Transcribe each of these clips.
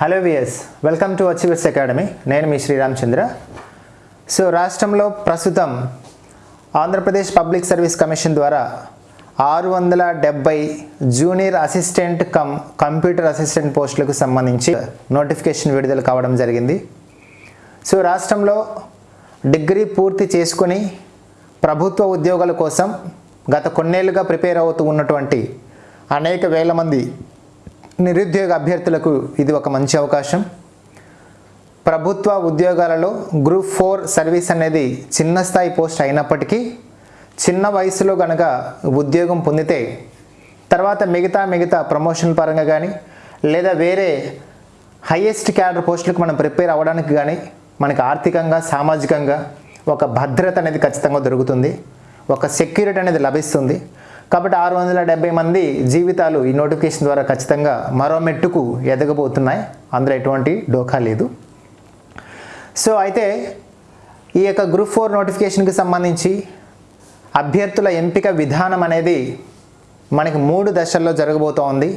Hello viewers welcome to Achievers Academy నేను మీ Sriramachandra. So రాష్ట్రంలో ప్రస్తుతం ఆంధ్రప్రదేశ్ పబ్లిక్ సర్వీస్ కమిషన్ ద్వారా ఆరు వందల డెబ్బై junior assistant cum computer assistant పోస్టులకు సంబంధించి నోటిఫికేషన్ విడుదల కావడం జరిగింది. సో రాష్ట్రంలో డిగ్రీ పూర్తి చేసుకుని ప్రభుత్వ ఉద్యోగాల కోసం గత కొన్నేళ్ళుగా ప్రిపేర్ అవుతూ ఉన్నటువంటి అనేక వేల మంది నిరుద్యోగ అభ్యర్థులకు ఇది ఒక మంచి అవకాశం. ప్రభుత్వ ఉద్యోగాలలో గ్రూప్ ఫోర్ సర్వీస్ అనేది చిన్న స్థాయి పోస్ట్ అయినప్పటికీ చిన్న వయసులో కనుక ఉద్యోగం పొందితే తర్వాత మిగతా మిగతా ప్రమోషన్ పరంగా కానీ లేదా వేరే హయ్యెస్ట్ క్యాడర్ పోస్టులకు మనం ప్రిపేర్ అవ్వడానికి కానీ మనకి ఆర్థికంగా సామాజికంగా ఒక భద్రత అనేది ఖచ్చితంగా దొరుకుతుంది. ఒక సెక్యూరిటీ అనేది లభిస్తుంది. కాబట్టి ఆరు వందల డెబ్బై మంది జీవితాలు ఈ నోటిఫికేషన్ ద్వారా ఖచ్చితంగా మరో మెట్టుకు ఎదగబోతున్నాయి. అందులో ఎటువంటి డోకా లేదు. సో అయితే ఈ యొక్క గ్రూప్ ఫోర్ నోటిఫికేషన్కి సంబంధించి అభ్యర్థుల ఎంపిక విధానం అనేది మనకి మూడు దశల్లో జరగబోతోంది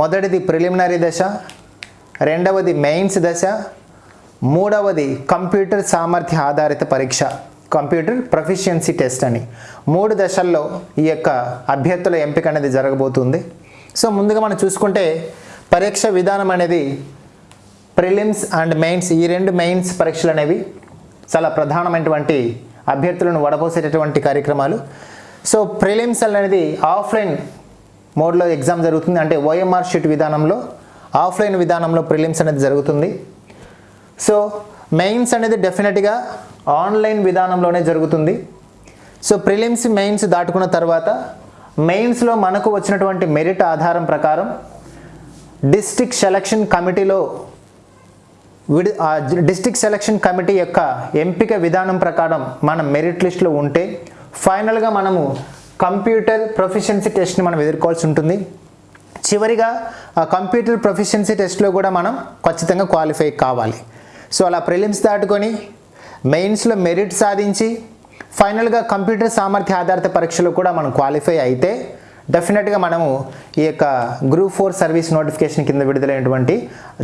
మొదటిది ప్రిలిమినరీ దశ రెండవది మెయిన్స్ దశ మూడవది కంప్యూటర్ సామర్థ్య ఆధారిత పరీక్ష. కంప్యూటర్ ప్రొఫిషియన్సీ టెస్ట్ అని. మూడు దశల్లో ఈ యొక్క అభ్యర్థుల ఎంపిక అనేది జరగబోతుంది. సో ముందుగా మనం చూసుకుంటే పరీక్ష విధానం అనేది ప్రిలిమ్స్ అండ్ మెయిన్స్ ఈ రెండు మెయిన్స్ పరీక్షలు అనేవి చాలా ప్రధానమైనటువంటి అభ్యర్థులను వడపోసేటటువంటి కార్యక్రమాలు. సో ప్రిలిమ్స్ అనేది ఆఫ్లైన్ మోడ్లో ఎగ్జామ్ జరుగుతుంది. అంటే ఓఎంఆర్ షీట్ విధానంలో ఆఫ్లైన్ విధానంలో ప్రిలిమ్స్ అనేది జరుగుతుంది. సో మెయిన్స్ అనేది డెఫినెట్గా ఆన్లైన్ విధానంలోనే జరుగుతుంది. సో ప్రిలిమ్స్ మెయిన్స్ దాటుకున్న తర్వాత మెయిన్స్లో మనకు వచ్చినటువంటి మెరిట్ ఆధారం ప్రకారం డిస్టిక్ సెలక్షన్ కమిటీలో విడి డిస్టిక్ సెలక్షన్ కమిటీ యొక్క ఎంపిక విధానం ప్రకారం మన మెరిట్ లిస్ట్లో ఉంటే ఫైనల్గా మనము కంప్యూటర్ ప్రొఫిషియన్సీ టెస్ట్ని మనం ఎదుర్కోవాల్సి ఉంటుంది. చివరిగా ఆ కంప్యూటర్ ప్రొఫిషియన్సీ టెస్ట్లో కూడా మనం ఖచ్చితంగా క్వాలిఫై కావాలి. సో అలా ప్రిలిమ్స్ దాటుకొని మెయిన్స్లో మెరిట్ సాధించి ఫైనల్గా కంప్యూటర్ సామర్థ్య ఆధారిత పరీక్షలు కూడా మనం క్వాలిఫై అయితే డెఫినెట్గా మనము ఈ యొక్క గ్రూప్ ఫోర్ సర్వీస్ నోటిఫికేషన్ కింద విడుదలైనటువంటి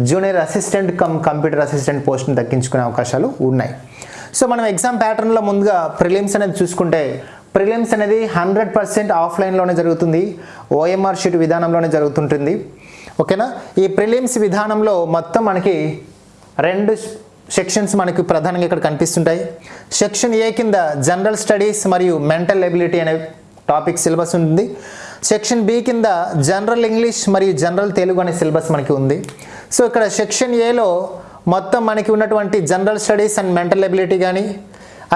junior assistant cum computer assistant పోస్ట్ని దక్కించుకునే అవకాశాలు ఉన్నాయి. సో మనం ఎగ్జామ్ ప్యాటర్న్లో ముందుగా ప్రిలిమ్స్ అనేది చూసుకుంటే ప్రిలిమ్స్ అనేది హండ్రెడ్ పర్సెంట్ ఆఫ్లైన్లోనే జరుగుతుంది ఓఎంఆర్ షీట్ విధానంలోనే జరుగుతుంటుంది. ఓకేనా? ఈ ప్రిలిమ్స్ విధానంలో మొత్తం మనకి రెండు సెక్షన్స్ మనకు ప్రధానంగా ఇక్కడ కనిపిస్తుంటాయి. సెక్షన్ ఏ కింద జనరల్ స్టడీస్ మరియు మెంటల్ ఎబిలిటీ అనే టాపిక్ సిలబస్ ఉంటుంది. సెక్షన్ బి కింద జనరల్ ఇంగ్లీష్ మరియు జనరల్ తెలుగు అనే సిలబస్ మనకి ఉంది. సో ఇక్కడ సెక్షన్ ఏలో మొత్తం మనకి ఉన్నటువంటి general studies and mental ability కానీ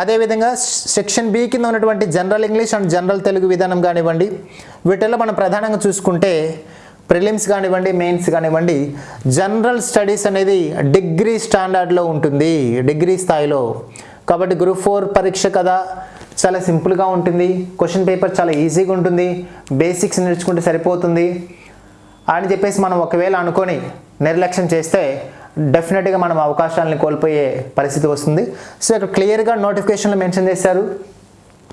అదేవిధంగా సెక్షన్ బి కింద ఉన్నటువంటి general English and general Telugu విధానం కానివ్వండి వీటిల్లో మనం ప్రధానంగా చూసుకుంటే ప్రిలిమ్స్ కానివ్వండి మెయిన్స్ కానివ్వండి జనరల్ స్టడీస్ అనేది డిగ్రీ స్టాండర్డ్లో ఉంటుంది డిగ్రీ స్థాయిలో. కాబట్టి గ్రూప్ ఫోర్ పరీక్ష కదా చాలా సింపుల్గా ఉంటుంది. క్వశ్చన్ పేపర్ చాలా ఈజీగా ఉంటుంది. బేసిక్స్ నేర్చుకుంటే సరిపోతుంది. అని చెప్పేసి మనం ఒకవేళ అనుకొని నిర్లక్ష్యం చేస్తే డెఫినెట్గా మనం అవకాశాలను కోల్పోయే పరిస్థితి వస్తుంది. సో ఇక్కడ క్లియర్గా నోటిఫికేషన్లో మెన్షన్ చేశారు.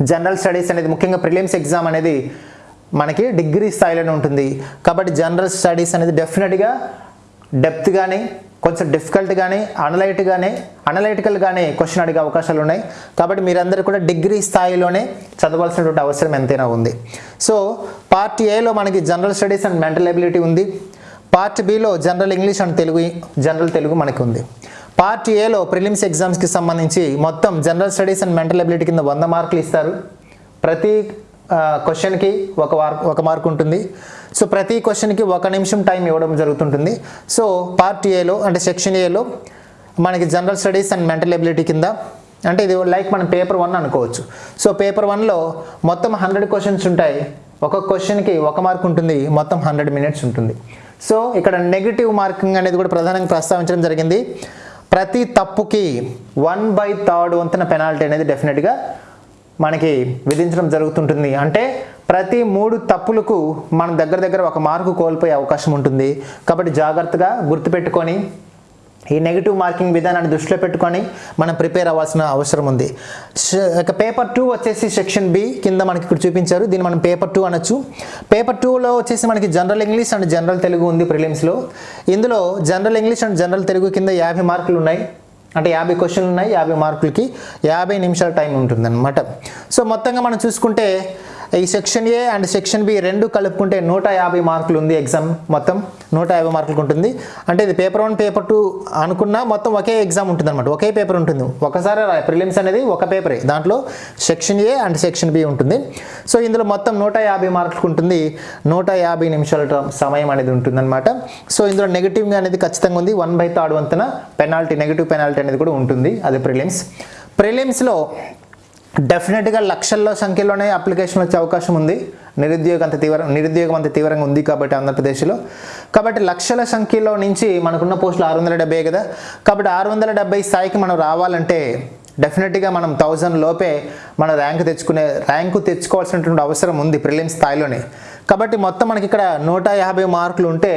జనరల్ స్టడీస్ అనేది ముఖ్యంగా ప్రిలిమ్స్ ఎగ్జామ్ అనేది మనకి డిగ్రీ స్థాయిలోనే ఉంటుంది. కాబట్టి జనరల్ స్టడీస్ అనేది డెఫినెట్గా డెప్త్ కానీ కొంచెం డిఫికల్ట్ కానీ అనలైట్ కానీ అనలైటికల్ కానీ క్వశ్చన్ అడిగే అవకాశాలు ఉన్నాయి. కాబట్టి మీరందరూ కూడా డిగ్రీ స్థాయిలోనే చదవాల్సినటువంటి అవసరం ఎంతైనా ఉంది. సో పార్ట్ ఏలో మనకి general studies and mental ability ఉంది. Part below general English and Telugu general Telugu మనకి ఉంది. పార్ట్ ఏలో ప్రిలిమ్స్ ఎగ్జామ్స్కి సంబంధించి మొత్తం general studies and mental ability కింద వంద మార్కులు ఇస్తారు. ప్రతి క్వశ్చన్కి ఒక వార్ ఒక మార్క్ ఉంటుంది. సో ప్రతి క్వశ్చన్కి ఒక నిమిషం టైం ఇవ్వడం జరుగుతుంటుంది. సో పార్ట్ ఏలో అంటే సెక్షన్ ఏలో మనకి general studies and mental ability కింద అంటే ఇది లైక్ మనం పేపర్ వన్ అనుకోవచ్చు. సో పేపర్ వన్లో మొత్తం హండ్రెడ్ క్వశ్చన్స్ ఉంటాయి. ఒక క్వశ్చన్కి ఒక మార్క్ ఉంటుంది. మొత్తం హండ్రెడ్ మినిట్స్ ఉంటుంది. సో ఇక్కడ నెగిటివ్ మార్కింగ్ అనేది కూడా ప్రధానంగా ప్రస్తావించడం జరిగింది. ప్రతి తప్పుకి వన్ బై థర్డ్ వంతున పెనాల్టీ అనేది డెఫినెట్గా మనకి విధించడం జరుగుతుంటుంది. అంటే ప్రతి మూడు తప్పులకు మనం దగ్గర దగ్గర ఒక మార్కు కోల్పోయే అవకాశం ఉంటుంది. కాబట్టి జాగ్రత్తగా గుర్తుపెట్టుకొని ఈ నెగిటివ్ మార్కింగ్ విధానాన్ని దృష్టిలో పెట్టుకొని మనం ప్రిపేర్ అవ్వాల్సిన అవసరం ఉంది. ఇక పేపర్ టూ వచ్చేసి సెక్షన్ బి కింద మనకి ఇక్కడ చూపించారు. దీన్ని మనం పేపర్ టూ అనొచ్చు. పేపర్ టూలో వచ్చేసి మనకి general English and general Telugu ఉంది ప్రిలిమ్స్లో ఇందులో general English and general Telugu కింద యాభై మార్కులు ఉన్నాయి. అంటే యాభై క్వశ్చన్లు ఉన్నాయి యాభై మార్కులకి యాభై నిమిషాల టైం ఉంటుందన్నమాట. సో మొత్తంగా మనం చూసుకుంటే ఈ section A and section B రెండు కలుపుకుంటే నూట యాభై మార్కులు ఉంది ఎగ్జామ్ మొత్తం. నూట యాభై మార్కులకు ఉంటుంది. అంటే ఇది పేపర్ వన్ పేపర్ టూ అనుకున్నా మొత్తం ఒకే ఎగ్జామ్ ఉంటుంది అనమాట ఒకే పేపర్ ఉంటుంది. ఒకసారి ప్రిలిమ్స్ అనేది ఒక పేపరే. దాంట్లో section A and section B ఉంటుంది. సో ఇందులో మొత్తం నూట యాభై మార్కులకు ఉంటుంది. నూట యాభై నిమిషాల సమయం అనేది ఉంటుందన్నమాట. సో ఇందులో నెగిటివ్గా అనేది ఖచ్చితంగా ఉంది. వన్ బై థర్డ్ వంతున పెనాల్టీ నెగిటివ్ పెనాల్టీ అనేది కూడా ఉంటుంది. అది ప్రిలిమ్స్. ప్రిలిమ్స్లో డెఫినెట్గా లక్షల్లో సంఖ్యలోనే అప్లికేషన్ వచ్చే అవకాశం ఉంది. నిరుద్యోగం అంత తీవ్ర నిరుద్యోగం అంత తీవ్రంగా ఉంది కాబట్టి ఆంధ్రప్రదేశ్లో. కాబట్టి లక్షల సంఖ్యలో నుంచి మనకున్న పోస్టులు ఆరు వందల డెబ్బై కదా. కాబట్టి ఆరు వందల డెబ్బై స్థాయికి మనం రావాలంటే డెఫినెట్గా మనం థౌజండ్ లోపే మన ర్యాంక్ తెచ్చుకునే ర్యాంకు తెచ్చుకోవాల్సినటువంటి అవసరం ఉంది ప్రిలిమ్ స్థాయిలోనే. కాబట్టి మొత్తం మనకి ఇక్కడ నూట యాభై మార్కులు ఉంటే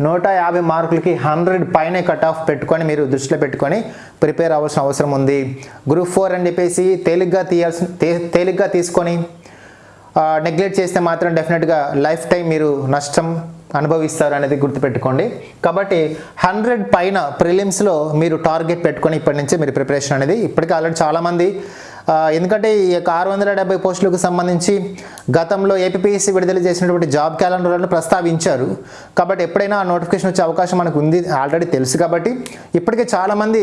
నూట యాభై మార్కులకి హండ్రెడ్ పైనే కట్ ఆఫ్ పెట్టుకొని మీరు దృష్టిలో పెట్టుకొని ప్రిపేర్ అవ్వాల్సిన అవసరం ఉంది. గ్రూప్ ఫోర్ అని చెప్పేసి తేలిగ్గా తీయాల్సిన తే- తేలిగ్గా తీసుకొని నెగ్లెక్ట్ చేస్తే మాత్రం డెఫినెట్గా లైఫ్ టైం మీరు నష్టం అనుభవిస్తారు అనేది గుర్తుపెట్టుకోండి. కాబట్టి హండ్రెడ్ పైన ప్రిలిమ్స్లో మీరు టార్గెట్ పెట్టుకొని ఇప్పటి నుంచే మీరు ప్రిపరేషన్ అనేది ఇప్పటికీ ఆల్రెడీ చాలామంది ఎందుకంటే ఈ యొక్క ఆరు వందల డెబ్బై పోస్టులకు సంబంధించి గతంలో ఏపీఎస్సీ విడుదల చేసినటువంటి జాబ్ క్యాలెండర్లను ప్రస్తావించారు. కాబట్టి ఎప్పుడైనా ఆ నోటిఫికేషన్ వచ్చే అవకాశం మనకు ఉంది ఆల్రెడీ తెలుసు కాబట్టి ఇప్పటికే చాలామంది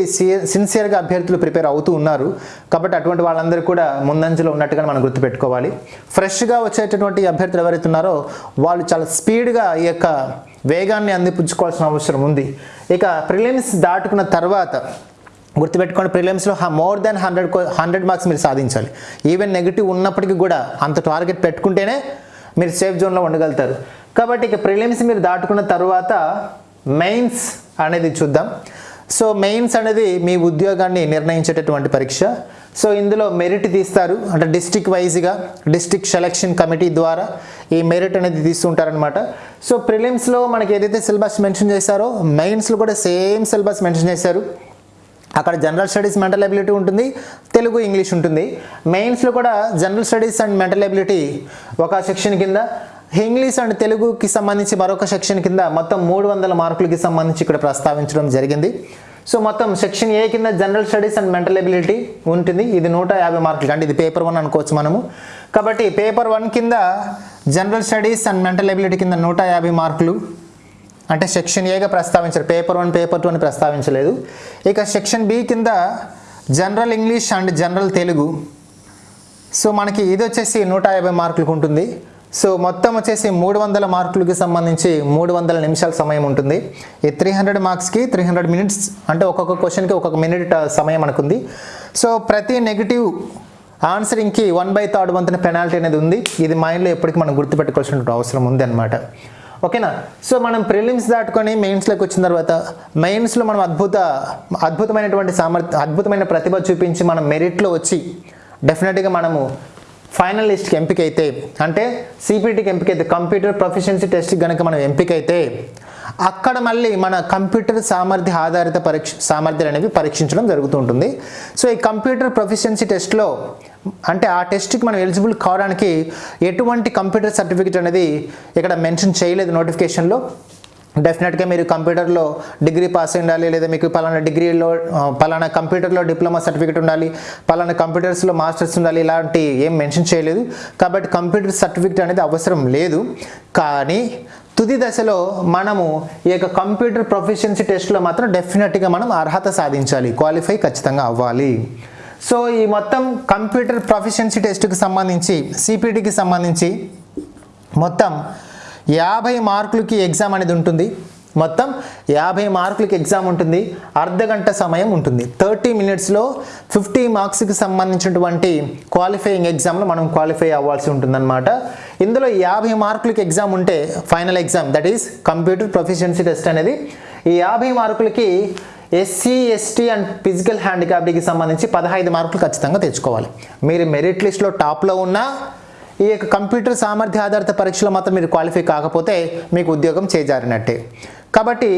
సిన్సియర్గా అభ్యర్థులు ప్రిపేర్ అవుతూ ఉన్నారు. కాబట్టి అటువంటి వాళ్ళందరూ కూడా ముందంజలో ఉన్నట్టుగా మనం గుర్తుపెట్టుకోవాలి. ఫ్రెష్గా వచ్చేటటువంటి అభ్యర్థులు ఎవరైతే ఉన్నారో వాళ్ళు చాలా స్పీడ్గా ఈ యొక్క వేగాన్ని అందిపుచ్చుకోవాల్సిన అవసరం ఉంది. ఇక ప్రిలిమ్స్ దాటుకున్న తర్వాత గుర్తుపెట్టుకోండి ప్రిలిమ్స్లో more than hundred hundred marks మీరు సాధించాలి. ఈవెన్ నెగిటివ్ ఉన్నప్పటికీ కూడా అంత టార్గెట్ పెట్టుకుంటేనే మీరు సేఫ్ జోన్లో ఉండగలుగుతారు. కాబట్టి ఇక ప్రిలిమ్స్ మీరు దాటుకున్న తర్వాత మెయిన్స్ అనేది చూద్దాం. సో మెయిన్స్ అనేది మీ ఉద్యోగాన్ని నిర్ణయించేటటువంటి పరీక్ష. సో ఇందులో మెరిట్ తీస్తారు. అంటే డిస్టిక్ వైజ్గా డిస్టిక్ సెలక్షన్ కమిటీ ద్వారా ఈ మెరిట్ అనేది తీస్తుంటారనమాట సో ప్రిలిమ్స్లో మనకి ఏదైతే సిలబస్ మెన్షన్ చేశారో మెయిన్స్లో కూడా సేమ్ సిలబస్ మెన్షన్ చేశారు. అక్కడ జనరల్ స్టడీస్ మెంటల్ ఎబిలిటీ ఉంటుంది తెలుగు ఇంగ్లీష్ ఉంటుంది. మెయిన్స్లో కూడా general studies and mental ability ఒక సెక్షన్ కింద ఇంగ్లీష్ అండ్ తెలుగుకి సంబంధించి మరొక సెక్షన్ కింద మొత్తం మూడు వందల మార్కులకి సంబంధించి ఇక్కడ ప్రస్తావించడం జరిగింది. సో మొత్తం సెక్షన్ ఏ కింద general studies and mental ability ఉంటుంది. ఇది నూట యాభై మార్కులు అంటే ఇది పేపర్ వన్ అనుకోవచ్చు మనము. కాబట్టి పేపర్ వన్ కింద general studies and mental ability కింద నూట యాభై మార్కులు. అంటే సెక్షన్ ఏగా ప్రస్తావించారు. పేపర్ వన్ పేపర్ టూ అని ప్రస్తావించలేదు. ఇక సెక్షన్ బి కింద general English and general Telugu. So మనకి ఇది వచ్చేసి నూట యాభై మార్కులకు ఉంటుంది. సో మొత్తం వచ్చేసి మూడు వందల మార్కులకి సంబంధించి మూడు వందల నిమిషాల సమయం ఉంటుంది. ఈ త్రీ హండ్రెడ్ మార్క్స్కి త్రీ హండ్రెడ్ మినిట్స్ అంటే ఒక్కొక్క క్వశ్చన్కి ఒక్కొక్క మినిట్ uh, సమయం అనుకుంది సో ప్రతి నెగిటివ్ ఆన్సరింగ్కి వన్ బై థర్డ్ వంతున పెనాల్టీ అనేది ఉంది. ఇది మైండ్లో ఎప్పటికీ మనం గుర్తుపెట్టుకోవాల్సిన అవసరం ఉంది అనమాట ఓకేనా? సో మనం ప్రిలిమ్స్ దాటుకొని మెయిన్స్లోకి వచ్చిన తర్వాత మెయిన్స్లో మనం అద్భుత అద్భుతమైనటువంటి సామర్థ్య అద్భుతమైన ప్రతిభ చూపించి మనం మెరిట్లో వచ్చి డెఫినెట్గా మనము ఫైనల్ లిస్ట్కి ఎంపిక అయితే అంటే సిపిటీకి ఎంపిక అయితే కంప్యూటర్ ప్రొఫిషియన్సీ టెస్ట్కి కనుక మనం ఎంపిక అయితే అక్కడ మళ్ళీ మన కంప్యూటర్ సామర్థ్య ఆధారిత పరీక్ష సామర్థ్యాలు అనేవి పరీక్షించడం జరుగుతూ ఉంటుంది సో ఈ కంప్యూటర్ ప్రొఫిషియన్సీ టెస్ట్లో అంటే ఆ టెస్ట్కి మనం ఎలిజిబుల్ కావడానికి ఎటువంటి కంప్యూటర్ సర్టిఫికేట్ అనేది ఇక్కడ మెన్షన్ చేయలేదు నోటిఫికేషన్లో. డెఫినెట్గా మీరు కంప్యూటర్లో డిగ్రీ పాస్ ఉండాలి లేదా మీకు పలానా డిగ్రీలో పలానా కంప్యూటర్లో డిప్లొమా సర్టిఫికేట్ ఉండాలి పలానా కంప్యూటర్స్లో మాస్టర్స్ ఉండాలి ఇలాంటి ఏం మెన్షన్ చేయలేదు. కాబట్టి కంప్యూటర్ సర్టిఫికేట్ అనేది అవసరం లేదు. కానీ తుది దశలో మనము ఈ యొక్క కంప్యూటర్ ప్రొఫిషియన్సీ టెస్ట్లో మాత్రం డెఫినెట్గా మనం అర్హత సాధించాలి క్వాలిఫై ఖచ్చితంగా అవ్వాలి. సో ఈ మొత్తం కంప్యూటర్ ప్రొఫిషియన్సీ టెస్ట్కి సంబంధించి సిపిటికి సంబంధించి మొత్తం యాభై మార్కులకి ఎగ్జామ్ అనేది ఉంటుంది. మొత్తం యాభై మార్కులకి ఎగ్జామ్ ఉంటుంది. అర్ధ గంట సమయం ఉంటుంది. థర్టీ మినిట్స్లో ఫిఫ్టీ మార్క్స్కి సంబంధించినటువంటి క్వాలిఫైయింగ్ ఎగ్జామ్లో మనం క్వాలిఫై అవ్వాల్సి ఉంటుందన్నమాట. ఇందులో యాభై మార్కులకి ఎగ్జామ్ ఉంటే final exam that is computer proficiency test అనేది. ఈ యాభై మార్కులకి ఎస్సీ ఎస్టీ అండ్ ఫిజికల్ హ్యాండిక్యాప్డ్కి సంబంధించి పదహైదు మార్కులు ఖచ్చితంగా తెచ్చుకోవాలి. మీరు మెరిట్ లిస్ట్లో టాప్లో ఉన్నా ఈ యొక్క కంప్యూటర్ సామర్థ్య ఆధారిత పరీక్షలో మాత్రం మీరు క్వాలిఫై కాకపోతే మీకు ఉద్యోగం చేజారినట్టే. కాబట్టి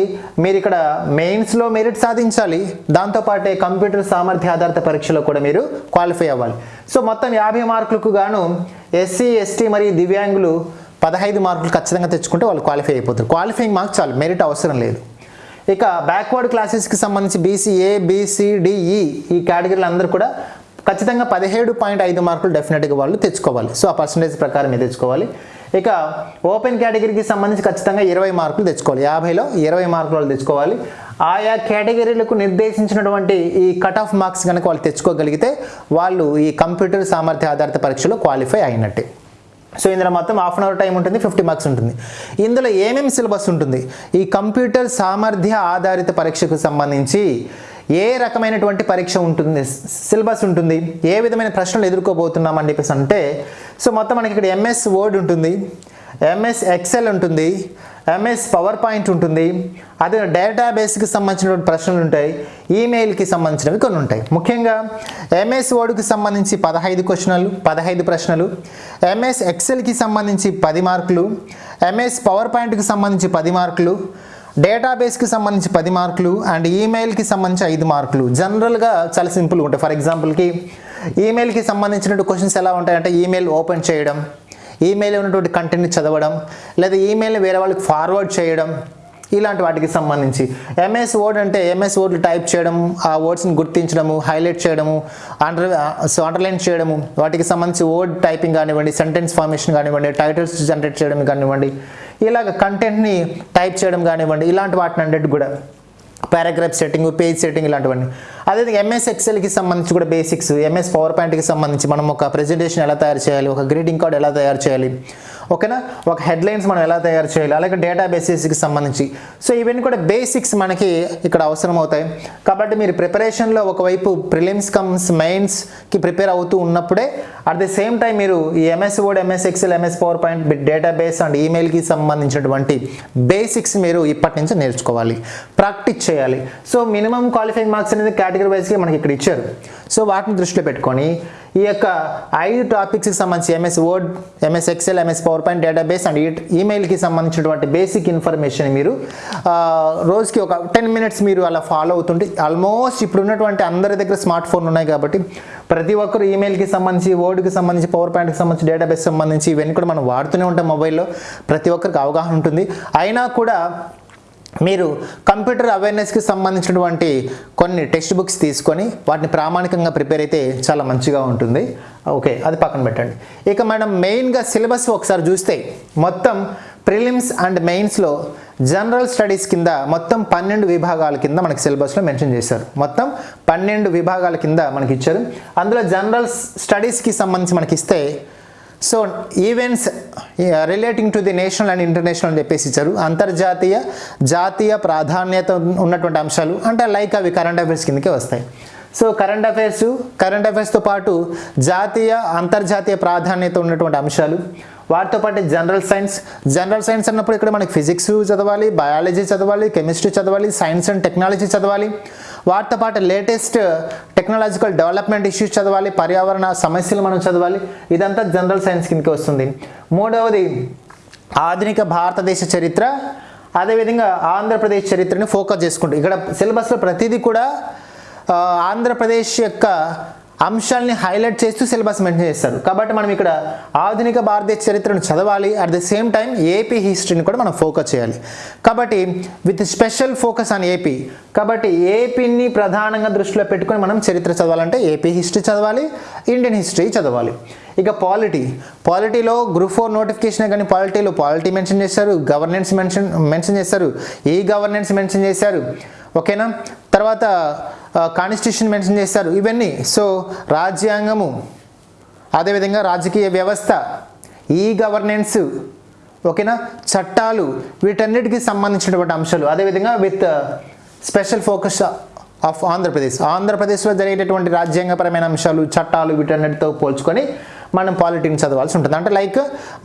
మీరు ఇక్కడ మెయిన్స్లో మెరిట్ సాధించాలి. దాంతోపాటే కంప్యూటర్ సామర్థ్య ఆధారిత పరీక్షలో కూడా మీరు క్వాలిఫై అవ్వాలి. సో మొత్తం యాభై మార్కులకు గాను ఎస్సీ ఎస్టీ మరియు దివ్యాంగులు పదహైదు మార్కులు ఖచ్చితంగా తెచ్చుకుంటే వాళ్ళు క్వాలిఫై అయిపోతారు. క్వాలిఫైయింగ్ మార్క్స్ చాలు మెరిట్ అవసరం లేదు. ఇక బ్యాక్వర్డ్ క్లాసెస్కి సంబంధించి బీసీఏ బీసీడిఈ ఈ కేటగిరీలు అందరూ కూడా ఖచ్చితంగా పదిహేడు పాయింట్ ఐదు మార్కులు డెఫినెట్గా వాళ్ళు తెచ్చుకోవాలి. సో ఆ పర్సంటేజ్ ప్రకారం మీరు తెచ్చుకోవాలి. ఇక ఓపెన్ కేటగిరీకి సంబంధించి ఖచ్చితంగా ఇరవై మార్కులు తెచ్చుకోవాలి. యాభైలో ఇరవై మార్కులు వాళ్ళు తెచ్చుకోవాలి. ఆయా కేటగిరీలకు నిర్దేశించినటువంటి ఈ కట్ ఆఫ్ మార్క్స్ కనుక వాళ్ళు తెచ్చుకోగలిగితే వాళ్ళు ఈ కంప్యూటర్ సామర్థ్య ఆధారిత పరీక్షలో క్వాలిఫై అయినట్టే. సో ఇందులో మొత్తం హాఫ్ అన్ అవర్ టైం ఉంటుంది ఫిఫ్టీ మార్క్స్ ఉంటుంది. ఇందులో ఏమేమి సిలబస్ ఉంటుంది? ఈ కంప్యూటర్ సామర్థ్య ఆధారిత పరీక్షకు సంబంధించి ఏ రకమైనటువంటి పరీక్ష ఉంటుంది? సిలబస్ ఉంటుంది. ఏ విధమైన ప్రశ్నలు ఎదుర్కోబోతున్నాం అని చెప్పేసి అంటే సో మొత్తం మనకి ఇక్కడ ఎంఎస్ వర్డ్ ఉంటుంది. ఎంఎస్ ఎక్సెల్ ఉంటుంది. ఎంఎస్ పవర్ పాయింట్ ఉంటుంది. అదే డేటాబేస్కి సంబంధించినటువంటి ప్రశ్నలు ఉంటాయి. ఈమెయిల్కి సంబంధించినవి కొన్ని ఉంటాయి. ముఖ్యంగా ఎంఎస్ వర్డ్కి సంబంధించి పదహైదు క్వశ్చన్లు పదహైదు ప్రశ్నలు. ఎంఎస్ ఎక్సెల్కి సంబంధించి పది మార్కులు. ఎంఎస్ పవర్ పాయింట్కి సంబంధించి పది మార్కులు. డేటాబేస్కి సంబంధించి పది మార్కులు అండ్ ఈమెయిల్కి సంబంధించి ఐదు మార్కులు. జనరల్గా చాలా సింపుల్గా ఉంటాయి. ఫర్ ఎగ్జాంపుల్కి ఈమెయిల్కి సంబంధించినటువంటి క్వశ్చన్స్ ఎలా ఉంటాయంటే ఈమెయిల్ ఓపెన్ చేయడం ఈమెయిల్ ఉన్నటువంటి కంటెంట్ని చదవడం లేదా ఈమెయిల్ని వేరే వాళ్ళకి ఫార్వర్డ్ చేయడం ఇలాంటి వాటికి సంబంధించి. ఎంఎస్ వర్డ్ అంటే ఎంఎస్ వర్డ్లు టైప్ చేయడం ఆ వర్డ్స్ని గుర్తించడము హైలైట్ చేయడము అండర్ సో అండర్లైన్ చేయడము వాటికి సంబంధించి వర్డ్ టైపింగ్ కానివ్వండి సెంటెన్స్ ఫార్మేషన్ కానివ్వండి టైటిల్స్ జనరేట్ చేయడం కానివ్వండి ఇలాగ కంటెంట్ని టైప్ చేయడం కానివ్వండి ఇలాంటి వాటిని అన్నిటి కూడా. పారాగ్రాఫ్ సెట్టింగ్ పేజ్ సెట్టింగ్ ఇలాంటివన్నీ. అదేవిధంగా ఎంఎస్ ఎక్సెల్కి సంబంధించి కూడా బేసిక్స్ ఎంఎస్ పవర్ పాయింట్కి సంబంధించి మనం ఒక ప్రెజెంటేషన్ ఎలా తయారు చేయాలి ఒక గ్రీటింగ్ కార్డ్ ఎలా తయారు చేయాలి ఓకేనా? ఒక హెడ్లైన్స్ మనం ఎలా తయారు చేయాలి? అలాగే డేటా బేసిస్కి సంబంధించి. సో ఇవన్నీ కూడా బేసిక్స్ మనకి ఇక్కడ అవసరం అవుతాయి కాబట్టి మీరు ప్రిపరేషన్లో ఒకవైపు ప్రిలిమ్స్ కమ్స్ మెయిన్స్కి ప్రిపేర్ అవుతూ ఉన్నప్పుడే అట్ ది సేమ్ టైం మీరు ఈ MS Word MS Excel MS PowerPoint data base and ఈమెయిల్కి సంబంధించినటువంటి బేసిక్స్ మీరు ఇప్పటి నుంచి నేర్చుకోవాలి. ప్రాక్టీస్ చేయాలి. సో మినిమం క్వాలిఫైయింగ్ మార్క్స్ అనేది కేటగిరీ వైజ్కి మనకి ఇక్కడ ఇచ్చారు. సో వాటిని దృష్టిలో పెట్టుకొని ఈ యొక్క ఐదు టాపిక్స్కి సంబంధించి MS Word MS Excel MS PowerPoint database and ఈమెయిల్కి సంబంధించినటువంటి బేసిక్ ఇన్ఫర్మేషన్ మీరు రోజుకి ఒక టెన్ మినిట్స్ మీరు అలా ఫాలో అవుతుంటే ఆల్మోస్ట్ ఇప్పుడు ఉన్నటువంటి అందరి దగ్గర స్మార్ట్ ఫోన్ ఉన్నాయి కాబట్టి ప్రతి ఒక్కరు ఈమెయిల్కి సంబంధించి వర్డ్కి సంబంధించి పవర్ పాయింట్కి సంబంధించి డేటాబేస్ సంబంధించి ఇవన్నీ కూడా మనం వాడుతూనే ఉంటాం మొబైల్లో ప్రతి ఒక్కరికి అవగాహన ఉంటుంది. అయినా కూడా మీరు కంప్యూటర్ అవేర్నెస్కి సంబంధించినటువంటి కొన్ని టెక్స్ట్ బుక్స్ తీసుకొని వాటిని ప్రామాణికంగా ప్రిపేర్ అయితే చాలా మంచిగా ఉంటుంది. ఓకే అది పక్కన పెట్టండి. ఇక మనం మెయిన్గా సిలబస్ ఒకసారి చూస్తే మొత్తం ప్రిలిమ్స్ అండ్ మెయిన్స్లో జనరల్ స్టడీస్ కింద మొత్తం పన్నెండు విభాగాల కింద మనకి సిలబస్లో మెన్షన్ చేశారు. మొత్తం పన్నెండు విభాగాల కింద మనకి ఇచ్చారు. అందులో జనరల్ స్టడీస్కి సంబంధించి మనకి ఇస్తే so events relating to the national and international అని చెప్పేసి ఇచ్చారు. అంతర్జాతీయ జాతీయ ప్రాధాన్యత ఉన్నటువంటి అంశాలు అంటే లైక్ అవి కరెంట్ అఫైర్స్ కిందకే వస్తాయి. సో కరెంట్ అఫైర్స్ కరెంట్ అఫైర్స్తో పాటు జాతీయ అంతర్జాతీయ ప్రాధాన్యత ఉన్నటువంటి అంశాలు వాటితో పాటు జనరల్ సైన్స్ జనరల్ సైన్స్ అన్నప్పుడు ఇక్కడ మనకి ఫిజిక్స్ చదవాలి బయాలజీ చదవాలి కెమిస్ట్రీ చదవాలి సైన్స్ అండ్ టెక్నాలజీ చదవాలి. వాటితో పాటు లేటెస్ట్ టెక్నాలజికల్ డెవలప్మెంట్ ఇష్యూస్ చదవాలి పర్యావరణ సమస్యలు మనం చదవాలి. ఇదంతా జనరల్ సైన్స్ కిందకి వస్తుంది. మూడవది ఆధునిక భారతదేశ చరిత్ర. అదేవిధంగా ఆంధ్రప్రదేశ్ చరిత్రని ఫోకస్ చేసుకుంటూ ఇక్కడ సిలబస్లో ప్రతిదీ కూడా ఆంధ్రప్రదేశ్ యొక్క అంశాలని హైలైట్ చేస్తూ సిలబస్ మెన్షన్ చేస్తారు. కాబట్టి మనం ఇక్కడ ఆధునిక భారతీయ చరిత్రను చదవాలి. At the same time AP హిస్టరీని కూడా మనం ఫోకస్ చేయాలి. కాబట్టి with special focus on AP. కాబట్టి ఏపీని ప్రధానంగా దృష్టిలో పెట్టుకొని మనం చరిత్ర చదవాలంటే ఏపీ హిస్టరీ చదవాలి ఇండియన్ హిస్టరీ చదవాలి. ఇక పాలిటీ. పాలిటీలో గ్రూప్ ఫోర్ నోటిఫికేషన్ కానీ పాలిటీలో పాలిటీ మెన్షన్ చేశారు గవర్నెన్స్ మెన్షన్ మెన్షన్ చేశారు ఈ గవర్నెన్స్ మెన్షన్ చేశారు. ఓకేనా? తర్వాత కాన్స్టిట్యూషన్ మెన్షన్ చేశారు. ఇవన్నీ. సో రాజ్యాంగము అదేవిధంగా రాజకీయ వ్యవస్థ ఈ గవర్నెన్స్ ఓకేనా? చట్టాలు వీటన్నిటికీ సంబంధించినటువంటి అంశాలు. అదేవిధంగా with special focus of Andhra Pradesh. ఆంధ్రప్రదేశ్లో జరిగేటటువంటి రాజ్యాంగపరమైన అంశాలు చట్టాలు వీటన్నిటితో పోల్చుకొని మనం పాలిటీని చదవాల్సి ఉంటుంది. అంటే లైక్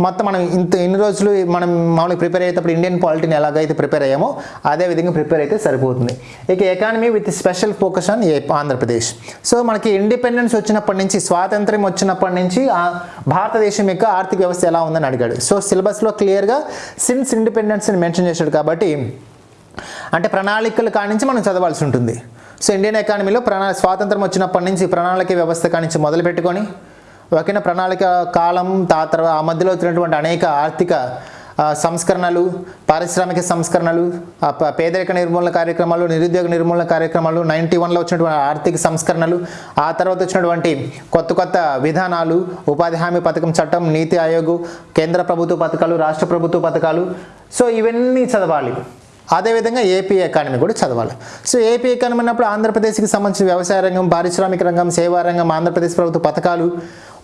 మొత్తం మనం ఇంత ఎన్ని రోజులు మనం మామూలుగా ప్రిపేర్ అయ్యేటప్పుడు ఇండియన్ పాలిటీని ఎలాగైతే ప్రిపేర్ అయ్యామో అదే విధంగా ప్రిపేర్ అయితే సరిపోతుంది. ఇక economy with special focus on Andhra Pradesh so మనకి ఇండిపెండెన్స్ వచ్చినప్పటి నుంచి స్వాతంత్ర్యం వచ్చినప్పటి నుంచి భారతదేశం యొక్క ఆర్థిక వ్యవస్థ ఎలా ఉందని అడిగాడు. సో సిలబస్లో క్లియర్గా సిన్స్ ఇండిపెండెన్స్ని మెన్షన్ చేశాడు కాబట్టి అంటే ప్రణాళికలు కానించి మనం చదవాల్సి ఉంటుంది. సో ఇండియన్ ఎకానమీలో ప్రణా స్వాతంత్రం వచ్చినప్పటి నుంచి ప్రణాళిక వ్యవస్థ కానించి మొదలు పెట్టుకొని ఒకే ప్రణాళిక కాలం తా తర్వాత ఆ మధ్యలో వచ్చినటువంటి అనేక ఆర్థిక సంస్కరణలు పారిశ్రామిక సంస్కరణలు పేదరిక నిర్మూలన కార్యక్రమాలు నిరుద్యోగ నిర్మూలన కార్యక్రమాలు నైంటీ వన్లో వచ్చినటువంటి ఆర్థిక సంస్కరణలు ఆ తర్వాత వచ్చినటువంటి కొత్త కొత్త విధానాలు ఉపాధి హామీ పథకం చట్టం నీతి ఆయోగ్ కేంద్ర ప్రభుత్వ పథకాలు రాష్ట్ర ప్రభుత్వ పథకాలు. సో ఇవన్నీ చదవాలి. అదేవిధంగా ఏపీ ఎకానమీ కూడా చదవాలి. సో ఏపీ ఎకానమీ అన్నప్పుడు ఆంధ్రప్రదేశ్కి సంబంధించిన వ్యవసాయ రంగం పారిశ్రామిక రంగం సేవా రంగం ఆంధ్రప్రదేశ్ ప్రభుత్వ పథకాలు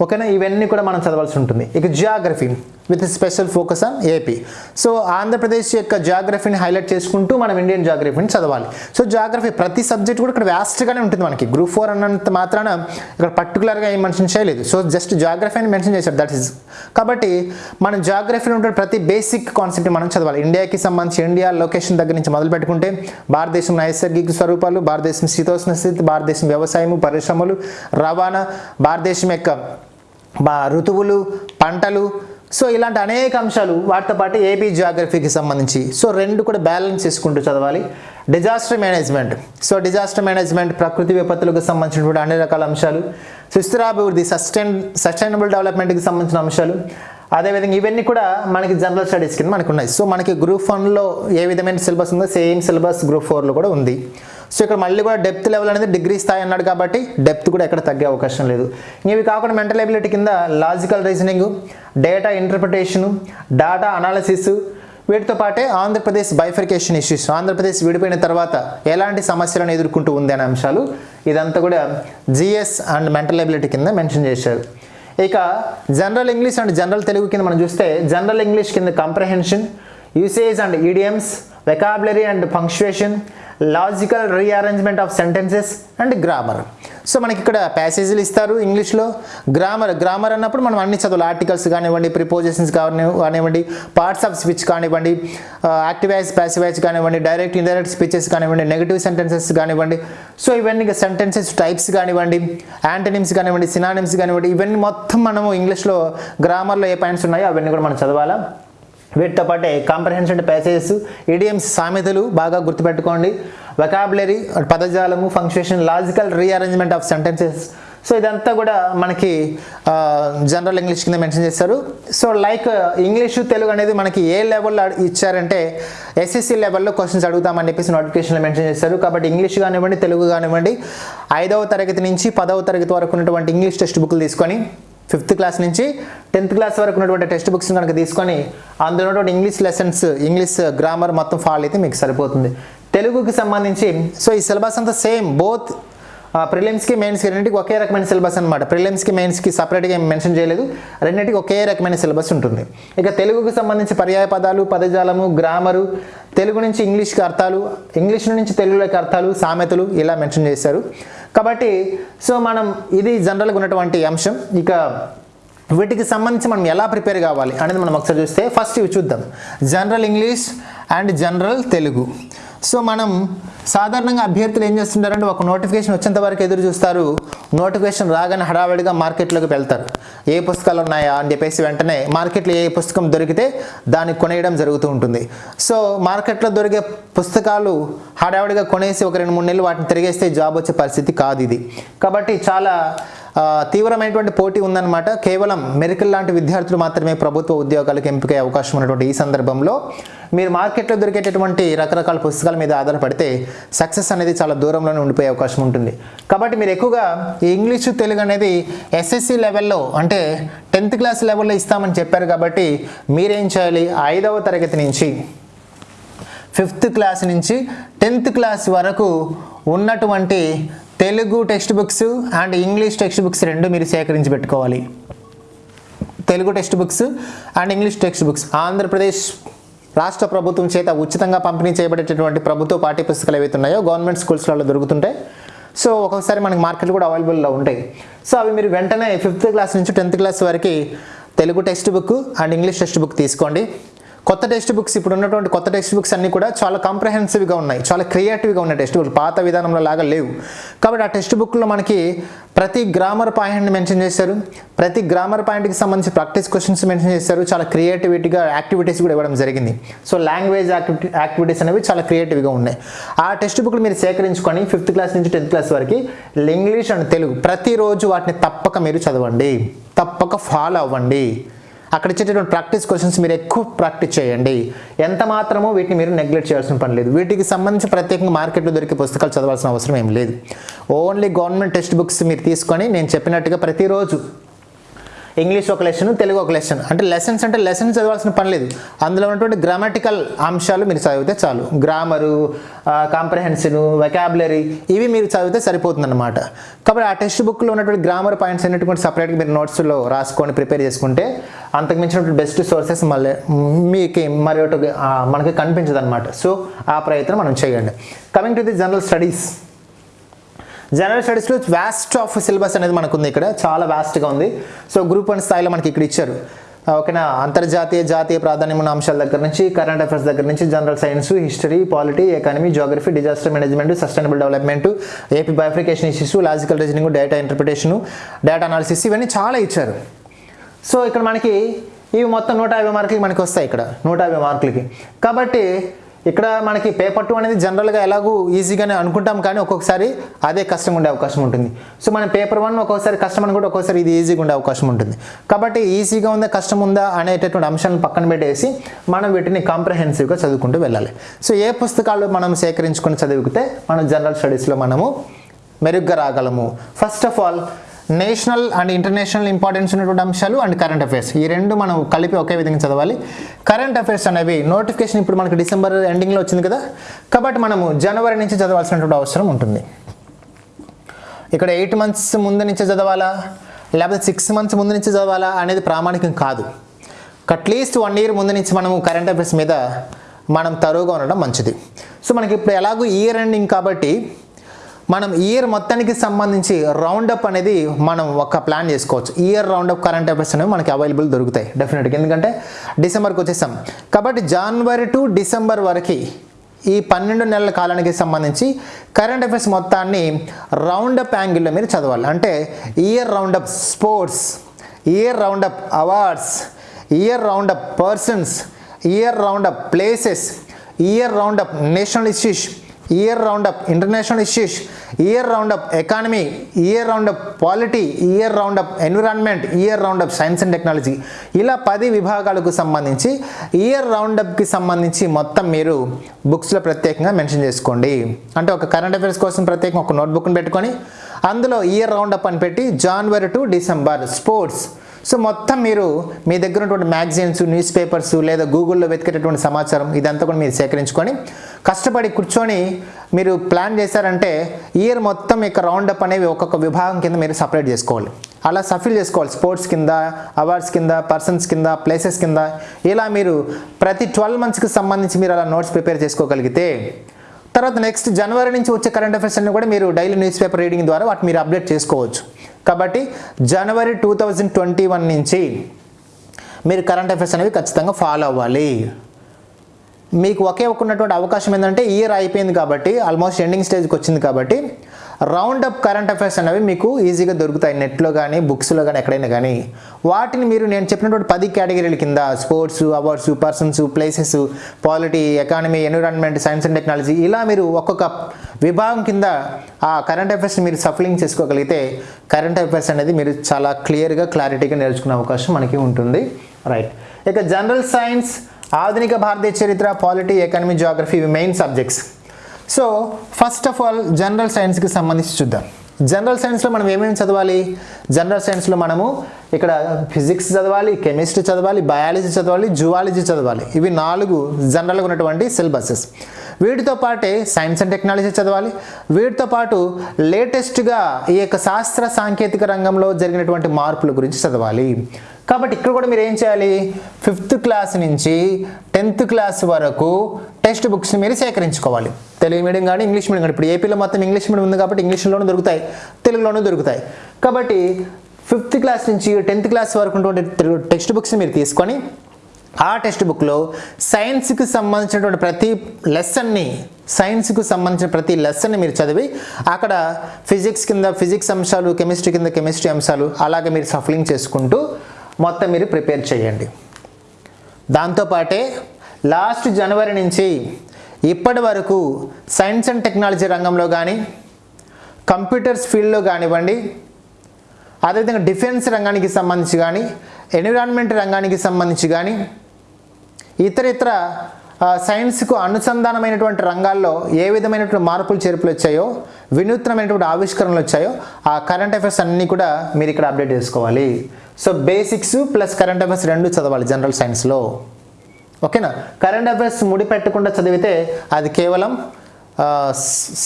ఓకేనా? ఇవన్నీ కూడా మనం చదవాల్సి ఉంటుంది. ఇక geography with special focus on AP so Andhra Pradesh యొక్క జాగ్రఫీని హైలైట్ చేసుకుంటూ మనం ఇండియన్ జాగ్రఫీని చదవాలి. సో జాగ్రఫీ ప్రతి సబ్జెక్ట్ కూడా ఇక్కడ వ్యాస్ట్గానే ఉంటుంది మనకి. గ్రూప్ ఫోర్ అన్నంత మాత్రాన ఇక్కడ పర్టికులర్గా ఏం మెన్షన్ చేయలేదు. సో జస్ట్ జాగ్రఫీ అని మెన్షన్ చేశారు. దట్ ఈస్ కాబట్టి మనం జాగ్రఫీలో ఉండే ప్రతి బేసిక్ కాన్సెప్ట్ మనం చదవాలి. ఇండియాకి సంబంధించి ఇండియా లొకేషన్ దగ్గర నుంచి మొదలు పెట్టుకుంటే భారతదేశం నైసర్గిక స్వరూపాలు భారతదేశం శీతోష్ణ స్థితి భారతదేశం వ్యవసాయము పరిశ్రమలు రవాణా భారతదేశం యొక్క ఋతువులు పంటలు. సో ఇలాంటి అనేక అంశాలు వాటితో పాటు ఏపీ జియోగ్రఫీకి సంబంధించి. సో రెండు కూడా బ్యాలెన్స్ చేసుకుంటూ చదవాలి. Disaster management so disaster management ప్రకృతి విపత్తులకు సంబంధించినటువంటి అన్ని రకాల అంశాలు. సుస్థిరాభివృద్ధి సస్టైన్ సస్టైనబుల్ డెవలప్మెంట్కి సంబంధించిన అంశాలు. అదేవిధంగా ఇవన్నీ కూడా మనకి జనరల్ స్టడీస్ కింద మనకు ఉన్నాయి సో మనకి గ్రూప్ వన్లో ఏ విధమైన సిలబస్ ఉందో సేమ్ సిలబస్ గ్రూప్ ఫోర్లో కూడా ఉంది. సో ఇక్కడ మళ్ళీ కూడా డెప్త్ లెవెల్ అనేది డిగ్రీ స్థాయి అన్నాడు కాబట్టి డెప్త్ కూడా ఎక్కడ తగ్గే అవకాశం లేదు. ఇవి కాకుండా మెంటల్ ఎబిలిటీ కింద logical reasoning data interpretation data analysis వీటితో పాటే ఆంధ్రప్రదేశ్ బైఫర్కేషన్ ఇష్యూస్ ఆంధ్రప్రదేశ్ విడిపోయిన తర్వాత ఎలాంటి సమస్యలను ఎదుర్కొంటూ ఉంది అనే అంశాలు ఇదంతా కూడా జిఎస్ అండ్ మెంటల్ ఎబిలిటీ కింద మెన్షన్ చేశారు. ఇక general English and general Telugu కింద మనం చూస్తే జనరల్ ఇంగ్లీష్ కింద comprehension usage and idioms vocabulary and punctuation logical rearrangement of sentences and grammar so మనకి ఇక్కడ ప్యాసేజీలు ఇస్తారు ఇంగ్లీష్లో గ్రామర్ గ్రామర్ అన్నప్పుడు మనం అన్ని చదువులు ఆర్టికల్స్ కానివ్వండి ప్రిపోజిషన్స్ కాని కానివ్వండి పార్ట్స్ ఆఫ్ స్పీచ్ కానివ్వండి uh, యాక్టివైజ్ ప్యాసివైజ్ కానివ్వండి డైరెక్ట్ ఇండైరెక్ట్ స్పీచెస్ కానివ్వండి నెగిటివ్ సెంటెన్సెస్ కానివ్వండి. సో ఇవన్నీ సెంటెన్సెస్ టైప్స్ కానివ్వండి యాంటనిమ్స్ కానివ్వండి సినానిమ్స్ కానివ్వండి ఇవన్నీ మొత్తం మనము ఇంగ్లీష్లో గ్రామర్లో ఏ పాయింట్స్ ఉన్నాయో అవన్నీ కూడా మనం చదవాలా? వీటితో పాటే కాంప్రహెన్షన్ ప్యాసేజెస్ ఇడియమ్స్ సామెతలు బాగా గుర్తుపెట్టుకోండి. Vocabulary పదజాలము function logical rearrangement of sentences so ఇదంతా కూడా మనకి జనరల్ ఇంగ్లీష్ కింద మెన్షన్ చేస్తారు. సో లైక్ ఇంగ్లీషు తెలుగు అనేది మనకి ఏ లెవెల్లో ఇచ్చారంటే ఎస్ఎస్సి లెవెల్లో క్వశ్చన్స్ అడుగుతామని చెప్పేసి నోటిఫికేషన్లో మెన్షన్ చేస్తారు. కాబట్టి ఇంగ్లీష్ కానివ్వండి తెలుగు కానివ్వండి ఐదవ తరగతి నుంచి పదవ తరగతి వరకు ఉన్నటువంటి ఇంగ్లీష్ టెక్స్ట్ బుక్లు తీసుకొని ఫిఫ్త్ క్లాస్ నుంచి టెన్త్ క్లాస్ వరకు ఉన్నటువంటి టెక్స్ట్ బుక్స్ కనుక తీసుకొని అందులో ఉన్నటువంటి ఇంగ్లీష్ లెసన్స్ ఇంగ్లీష్ గ్రామర్ మొత్తం ఫాలో అయితే మీకు సరిపోతుంది. తెలుగుకి సంబంధించి సో ఈ సిలబస్ అంతా సేమ్ బోత్ ప్రిలిమ్స్కి మెయిన్స్కి రెండింటికి ఒకే రకమైన సిలబస్ అనమాట ప్రిలిమ్స్కి మెయిన్స్కి సపరేట్గా ఏం మెన్షన్ చేయలేదు. రెండింటికి ఒకే రకమైన సిలబస్ ఉంటుంది. ఇక తెలుగుకి సంబంధించి పర్యాయ పదాలు పదజాలము గ్రామరు తెలుగు నుంచి ఇంగ్లీష్కి అర్థాలు ఇంగ్లీష్ నుంచి తెలుగులోకి అర్థాలు సామెతలు ఇలా మెన్షన్ చేశారు. కాబట్టి సో మనం ఇది జనరల్గా ఉన్నటువంటి అంశం. ఇక వీటికి సంబంధించి మనం ఎలా ప్రిపేర్ కావాలి అనేది మనం ఒకసారి చూస్తే ఫస్ట్ ఇవి చూద్దాం. General English and general Telugu. So మనం సాధారణంగా అభ్యర్థులు ఏం చేస్తుంటారంటే ఒక నోటిఫికేషన్ వచ్చేంత వరకు ఎదురు చూస్తారు. నోటిఫికేషన్ రాగానే హడావిడిగా మార్కెట్లోకి వెళ్తారు. ఏ పుస్తకాలు ఉన్నాయా అని చెప్పేసి వెంటనే మార్కెట్లో ఏ పుస్తకం దొరికితే దాన్ని కొనేయడం జరుగుతూ ఉంటుంది. సో మార్కెట్లో దొరికే పుస్తకాలు హడావిడిగా కొనేసి ఒక రెండు మూడు నెలలు వాటిని తిరిగేస్తే జాబ్ వచ్చే పరిస్థితి కాదు ఇది. కాబట్టి చాలా తీవ్రమైనటువంటి పోటీ ఉందన్నమాట. కేవలం మెరికల్ లాంటి విద్యార్థులు మాత్రమే ప్రభుత్వ ఉద్యోగాలకు ఎంపికయ్యే అవకాశం ఉన్నటువంటి ఈ సందర్భంలో మీరు మార్కెట్లో దొరికేటటువంటి రకరకాల పుస్తకాల మీద ఆధారపడితే సక్సెస్ అనేది చాలా దూరంలోనే ఉండిపోయే అవకాశం ఉంటుంది. కాబట్టి మీరు ఎక్కువగా ఈ ఇంగ్లీషు తెలుగు అనేది ఎస్ఎస్సి లెవెల్లో అంటే టెన్త్ క్లాస్ లెవెల్లో ఇస్తామని చెప్పారు కాబట్టి మీరేం చేయాలి? ఐదవ తరగతి నుంచి ఫిఫ్త్ క్లాస్ నుంచి టెన్త్ క్లాస్ వరకు ఉన్నటువంటి Telugu text books and English text books రెండు మీరు సేకరించి పెట్టుకోవాలి. Telugu text books and English text books. Andhra Pradesh రాష్ట్ర ప్రభుత్వం చేత ఉచితంగా పంపిణీ చేయబడేటటువంటి ప్రభుత్వ పాఠ్య పుస్తకాలు ఏవైతే ఉన్నాయో గవర్నమెంట్ స్కూల్స్లలో దొరుకుతుంటాయి సో ఒక్కొక్కసారి మనకి మార్కెట్ కూడా అవైలబుల్లో ఉంటాయి. సో అవి మీరు వెంటనే ఫిఫ్త్ క్లాస్ నుంచి టెన్త్ క్లాస్ వరకు Telugu text book and English text book తీసుకోండి. కొత్త టెక్స్ట్ బుక్స్ ఇప్పుడు ఉన్నటువంటి కొత్త టెక్స్ట్ బుక్స్ అన్నీ కూడా చాలా కాంప్రహెన్సివ్గా ఉన్నాయి. చాలా క్రియేటివ్గా ఉన్నాయి టెక్స్ట్ బుక్ పాత విధానంలో లాగా లేవు. కాబట్టి ఆ టెక్స్ట్ బుక్లో మనకి ప్రతి గ్రామర్ పాయింట్ని మెన్షన్ చేశారు. ప్రతి గ్రామర్ పాయింట్కి సంబంధించి ప్రాక్టీస్ క్వశ్చన్స్ మెన్షన్ చేశారు. చాలా క్రియేటివిటీగా యాక్టివిటీస్ కూడా ఇవ్వడం జరిగింది. సో లాంగ్వేజ్ యాక్టివిటీ యాక్టివిటీస్ అనేవి చాలా క్రియేటివ్గా ఉన్నాయి. ఆ టెక్స్ట్ బుక్లు మీరు సేకరించుకొని ఫిఫ్త్ క్లాస్ నుంచి టెన్త్ క్లాస్ వరకు ఇంగ్లీష్ అండ్ తెలుగు ప్రతిరోజు వాటిని తప్పక మీరు చదవండి. తప్పక ఫాలో అవ్వండి. అక్కడ ఇచ్చేటటువంటి ప్రాక్టీస్ క్వశ్చన్స్ మీరు ఎక్కువ ప్రాక్టీస్ చేయండి. ఎంత మాత్రమో వీటిని మీరు నెగ్లెక్ట్ చేయాల్సిన పని లేదు. వీటికి సంబంధించి ప్రత్యేకంగా మార్కెట్లో దొరికే పుస్తకాలు చదవాల్సిన అవసరం ఏం లేదు. ఓన్లీ గవర్నమెంట్ టెక్స్ట్ బుక్స్ మీరు తీసుకొని నేను చెప్పినట్టుగా ప్రతిరోజు ఇంగ్లీష్ ఒక లెసన్ తెలుగు ఒక లెసన్ అంటే లెసన్స్ అంటే లెసన్స్ చదవాల్సిన పని లేదు. అందులో ఉన్నటువంటి గ్రామాటికల్ అంశాలు మీరు చదివితే చాలు. గ్రామరు కాంప్రహెన్షన్ వెకాబులరీ ఇవి మీరు చదివితే సరిపోతుందన్నమాట. కాబట్టి ఆ టెక్స్ట్ బుక్లో ఉన్నటువంటి గ్రామర్ పాయింట్స్ అనేటువంటి సపరేట్గా మీరు నోట్స్లో రాసుకొని ప్రిపేర్ చేసుకుంటే అంతకు మించినటువంటి బెస్ట్ సోర్సెస్ మళ్ళీ మీకు మరి ఒకటి మనకి కనిపించదు అనమాట సో ఆ ప్రయత్నం మనం చేయండి. Coming to the general studies general స్టడీస్లో వ్యాస్ట్ ఆఫ్ సిలబస్ అనేది మనకు ఉంది ఇక్కడ. చాలా వ్యాస్ట్గా ఉంది. సో గ్రూప్ వన్ స్థాయిలో మనకి ఇక్కడ ఇచ్చారు. Uh, ఓకేనా? అంతర్జాతీయ జాతీయ ప్రాధాన్యం ఉన్న అంశాల దగ్గర నుంచి కరెంట్ అఫైర్స్ దగ్గర నుంచి general science history polity economy geography disaster management sustainable development AP bifurcation issues logical reasoning data interpretation data analysis ఇవన్నీ చాలా ఇచ్చారు. సో ఇక్కడ మనకి ఇవి మొత్తం నూట యాభై మార్కులకి మనకి వస్తాయి ఇక్కడ. నూట యాభై మార్కులకి. కాబట్టి ఇక్కడ మనకి పేపర్ టూ అనేది జనరల్గా ఎలాగూ ఈజీగానే అనుకుంటాం కానీ ఒక్కొక్కసారి అదే కష్టం ఉండే అవకాశం ఉంటుంది. సో మనం పేపర్ వన్ ఒక్కొక్కసారి కష్టం అని కూడా ఒక్కొక్కసారి ఇది ఈజీగా ఉండే అవకాశం ఉంటుంది. కాబట్టి ఈజీగా ఉందా కష్టం ఉందా అనేటటువంటి అంశాలను పక్కన పెట్టేసి మనం వీటిని కాంప్రహెన్సివ్గా చదువుకుంటూ వెళ్ళాలి. సో ఏ పుస్తకాలు మనం సేకరించుకొని చదివితే మనం జనరల్ స్టడీస్లో మనము మెరుగ్గా రాగలము? First of all national and international importance ఉన్నటువంటి అంశాలు అండ్ కరెంట్ అఫైర్స్ ఈ రెండు మనం కలిపి ఒకే విధంగా చదవాలి. కరెంట్ అఫైర్స్ అనేవి నోటిఫికేషన్ ఇప్పుడు మనకి డిసెంబర్ ఎండింగ్లో వచ్చింది కదా? కాబట్టి మనము జనవరి నుంచి చదవాల్సినటువంటి అవసరం ఉంటుంది. ఇక్కడ ఎయిట్ మంత్స్ ముందు నుంచి చదవాలా? లేకపోతే సిక్స్ మంత్స్ ముందు నుంచి చదవాలా అనేది ప్రామాణికం కాదు. అట్లీస్ట్ వన్ ఇయర్ ముందు నుంచి మనము కరెంట్ అఫైర్స్ మీద మనం తరువుగా ఉండడం మంచిది. సో మనకి ఇప్పుడు ఎలాగో ఇయర్ ఎండింగ్ కాబట్టి మనం ఇయర్ మొత్తానికి సంబంధించి రౌండప్ అనేది మనం ఒక ప్లాన్ చేసుకోవచ్చు. ఇయర్ రౌండప్ కరెంట్ అఫైర్స్ అనేవి మనకి అవైలబుల్ దొరుకుతాయి డెఫినెట్గా ఎందుకంటే డిసెంబర్కి వచ్చేసాం. కాబట్టి జనవరి టు డిసెంబర్ వరకు ఈ పన్నెండు నెలల కాలానికి సంబంధించి కరెంట్ అఫైర్స్ మొత్తాన్ని రౌండప్ యాంగిల్లో మీరు చదవాలి. అంటే year roundup sports year roundup awards year roundup persons year roundup places year roundup national issues year roundup international issues year roundup economy year roundup polity year roundup environment year roundup science and technology ఇలా పది విభాగాలకు సంబంధించి year రౌండప్కి సంబంధించి మొత్తం మీరు బుక్స్లో ప్రత్యేకంగా mention చేసుకోండి. అంటే ఒక కరెంట్ అఫైర్స్ కోసం ప్రత్యేకంగా ఒక నోట్బుక్ని పెట్టుకొని అందులో ఇయర్ రౌండప్ అని పెట్టి January to December sports so మొత్తం మీరు మీ దగ్గర ఉన్నటువంటి మ్యాగజైన్స్ న్యూస్ పేపర్స్ లేదా గూగుల్లో వెతికేటటువంటి సమాచారం ఇదంతా కూడా మీరు సేకరించుకొని కష్టపడి కూర్చొని మీరు ప్లాన్ చేశారంటే ఇయర్ మొత్తం ఇక రౌండప్ అనేవి ఒక్కొక్క విభాగం కింద మీరు సపరేట్ చేసుకోవాలి. అలా సఫిల్ చేసుకోవాలి. స్పోర్ట్స్ కింద అవార్డ్స్ కింద పర్సన్స్ కింద ప్లేసెస్ కింద. ఇలా మీరు ప్రతి ట్వెల్వ్ మంత్స్కి సంబంధించి మీరు అలా నోట్స్ ప్రిపేర్ చేసుకోగలిగితే తర్వాత నెక్స్ట్ జనవరి నుంచి వచ్చే కరెంట్ అఫైర్స్ అన్ని కూడా మీరు డైలీ న్యూస్ పేపర్ రీడింగ్ ద్వారా వాటి మీరు అప్డేట్ చేసుకోవచ్చు. కాబట్టి January two thousand twenty one నుంచి మీరు కరెంట్ అఫైర్స్ అనేవి ఖచ్చితంగా ఫాలో అవ్వాలి. మీకు ఒకే ఒక్క ఉన్నటువంటి అవకాశం ఏంటంటే ఇయర్ అయిపోయింది కాబట్టి ఆల్మోస్ట్ ఎండింగ్ స్టేజ్కి వచ్చింది కాబట్టి రౌండ్ అప్ కరెంట్ అఫైర్స్ అనేవి మీకు ఈజీగా దొరుకుతాయి. నెట్లో కానీ బుక్స్లో కానీ ఎక్కడైనా కానీ వాటిని మీరు నేను చెప్పినటువంటి పది కేటగిరీల కింద sports awards persons places polity economy environment science and technology ఇలా మీరు ఒక్కొక్క విభాగం కింద ఆ కరెంట్ అఫైర్స్ని మీరు సఫలింగ్ చేసుకోగలిగితే కరెంట్ అఫైర్స్ అనేది మీరు చాలా క్లియర్గా క్లారిటీగా నేర్చుకునే అవకాశం మనకి ఉంటుంది. రైట్ ఇక జనరల్ సైన్స్ ఆధునిక భారతీయ చరిత్ర పాలిటీ ఎకానమీ జాగ్రఫీ ఇవి main subjects so first of all general సైన్స్కి సంబంధించి చూద్దాం. జనరల్ సైన్స్లో మనం ఏమేమి చదవాలి? జనరల్ సైన్స్లో మనము ఇక్కడ ఫిజిక్స్ చదవాలి కెమిస్ట్రీ చదవాలి బయాలజీ చదవాలి జువాలజీ చదవాలి. ఇవి నాలుగు జనరల్గా ఉన్నటువంటి సిలబసెస్ వీటితో పాటే సైన్స్ అండ్ టెక్నాలజీ చదవాలి. వీటితో పాటు లేటెస్ట్గా ఈ యొక్క శాస్త్ర సాంకేతిక రంగంలో జరిగినటువంటి మార్పుల గురించి చదవాలి. కాబట్టి ఇక్కడ కూడా మీరు ఏం చేయాలి? ఫిఫ్త్ క్లాస్ నుంచి టెన్త్ క్లాస్ వరకు టెక్స్ట్ బుక్స్ని మీరు సేకరించుకోవాలి. తెలుగు మీడియం కానీ ఇంగ్లీష్ మీడియం కానీ. ఇప్పుడు ఏపీలో మొత్తం ఇంగ్లీష్ మీడియం ఉంది కాబట్టి ఇంగ్లీష్లోనూ దొరుకుతాయి తెలుగులోనూ దొరుకుతాయి. కాబట్టి ఫిఫ్త్ క్లాస్ నుంచి టెన్త్ క్లాస్ వరకు ఉన్నటువంటి టెక్స్ట్ బుక్స్ని మీరు తీసుకొని ఆ టెక్స్ట్ బుక్లో సైన్స్కి సంబంధించినటువంటి ప్రతి లెసన్ని సైన్స్కు సంబంధించిన ప్రతి లెసన్ని మీరు చదివి అక్కడ ఫిజిక్స్ కింద ఫిజిక్స్ అంశాలు కెమిస్ట్రీ కింద కెమిస్ట్రీ అంశాలు అలాగే మీరు సఫలింగ్ చేసుకుంటూ మొత్తం మీరు ప్రిపేర్ చేయండి. దాంతోపాటే లాస్ట్ జనవరి నుంచి ఇప్పటి వరకు సైన్స్ అండ్ టెక్నాలజీ రంగంలో కానీ కంప్యూటర్స్ ఫీల్డ్లో కానివ్వండి అదేవిధంగా డిఫెన్స్ రంగానికి సంబంధించి కానీ ఎన్విరాన్మెంట్ రంగానికి సంబంధించి కానీ ఇతర ఇతర సైన్స్కు అనుసంధానమైనటువంటి రంగాల్లో ఏ విధమైనటువంటి మార్పులు చేర్పులు వచ్చాయో వినూత్నమైనటువంటి ఆవిష్కరణలు వచ్చాయో ఆ కరెంట్ అఫైర్స్ అన్నీ కూడా మీరు ఇక్కడ అప్డేట్ చేసుకోవాలి. So basics plus current affairs రెండు చదవాలి జనరల్ సైన్స్లో ఓకేనా కరెంట్ అఫైర్స్ ముడిపెట్టకుండా చదివితే అది కేవలం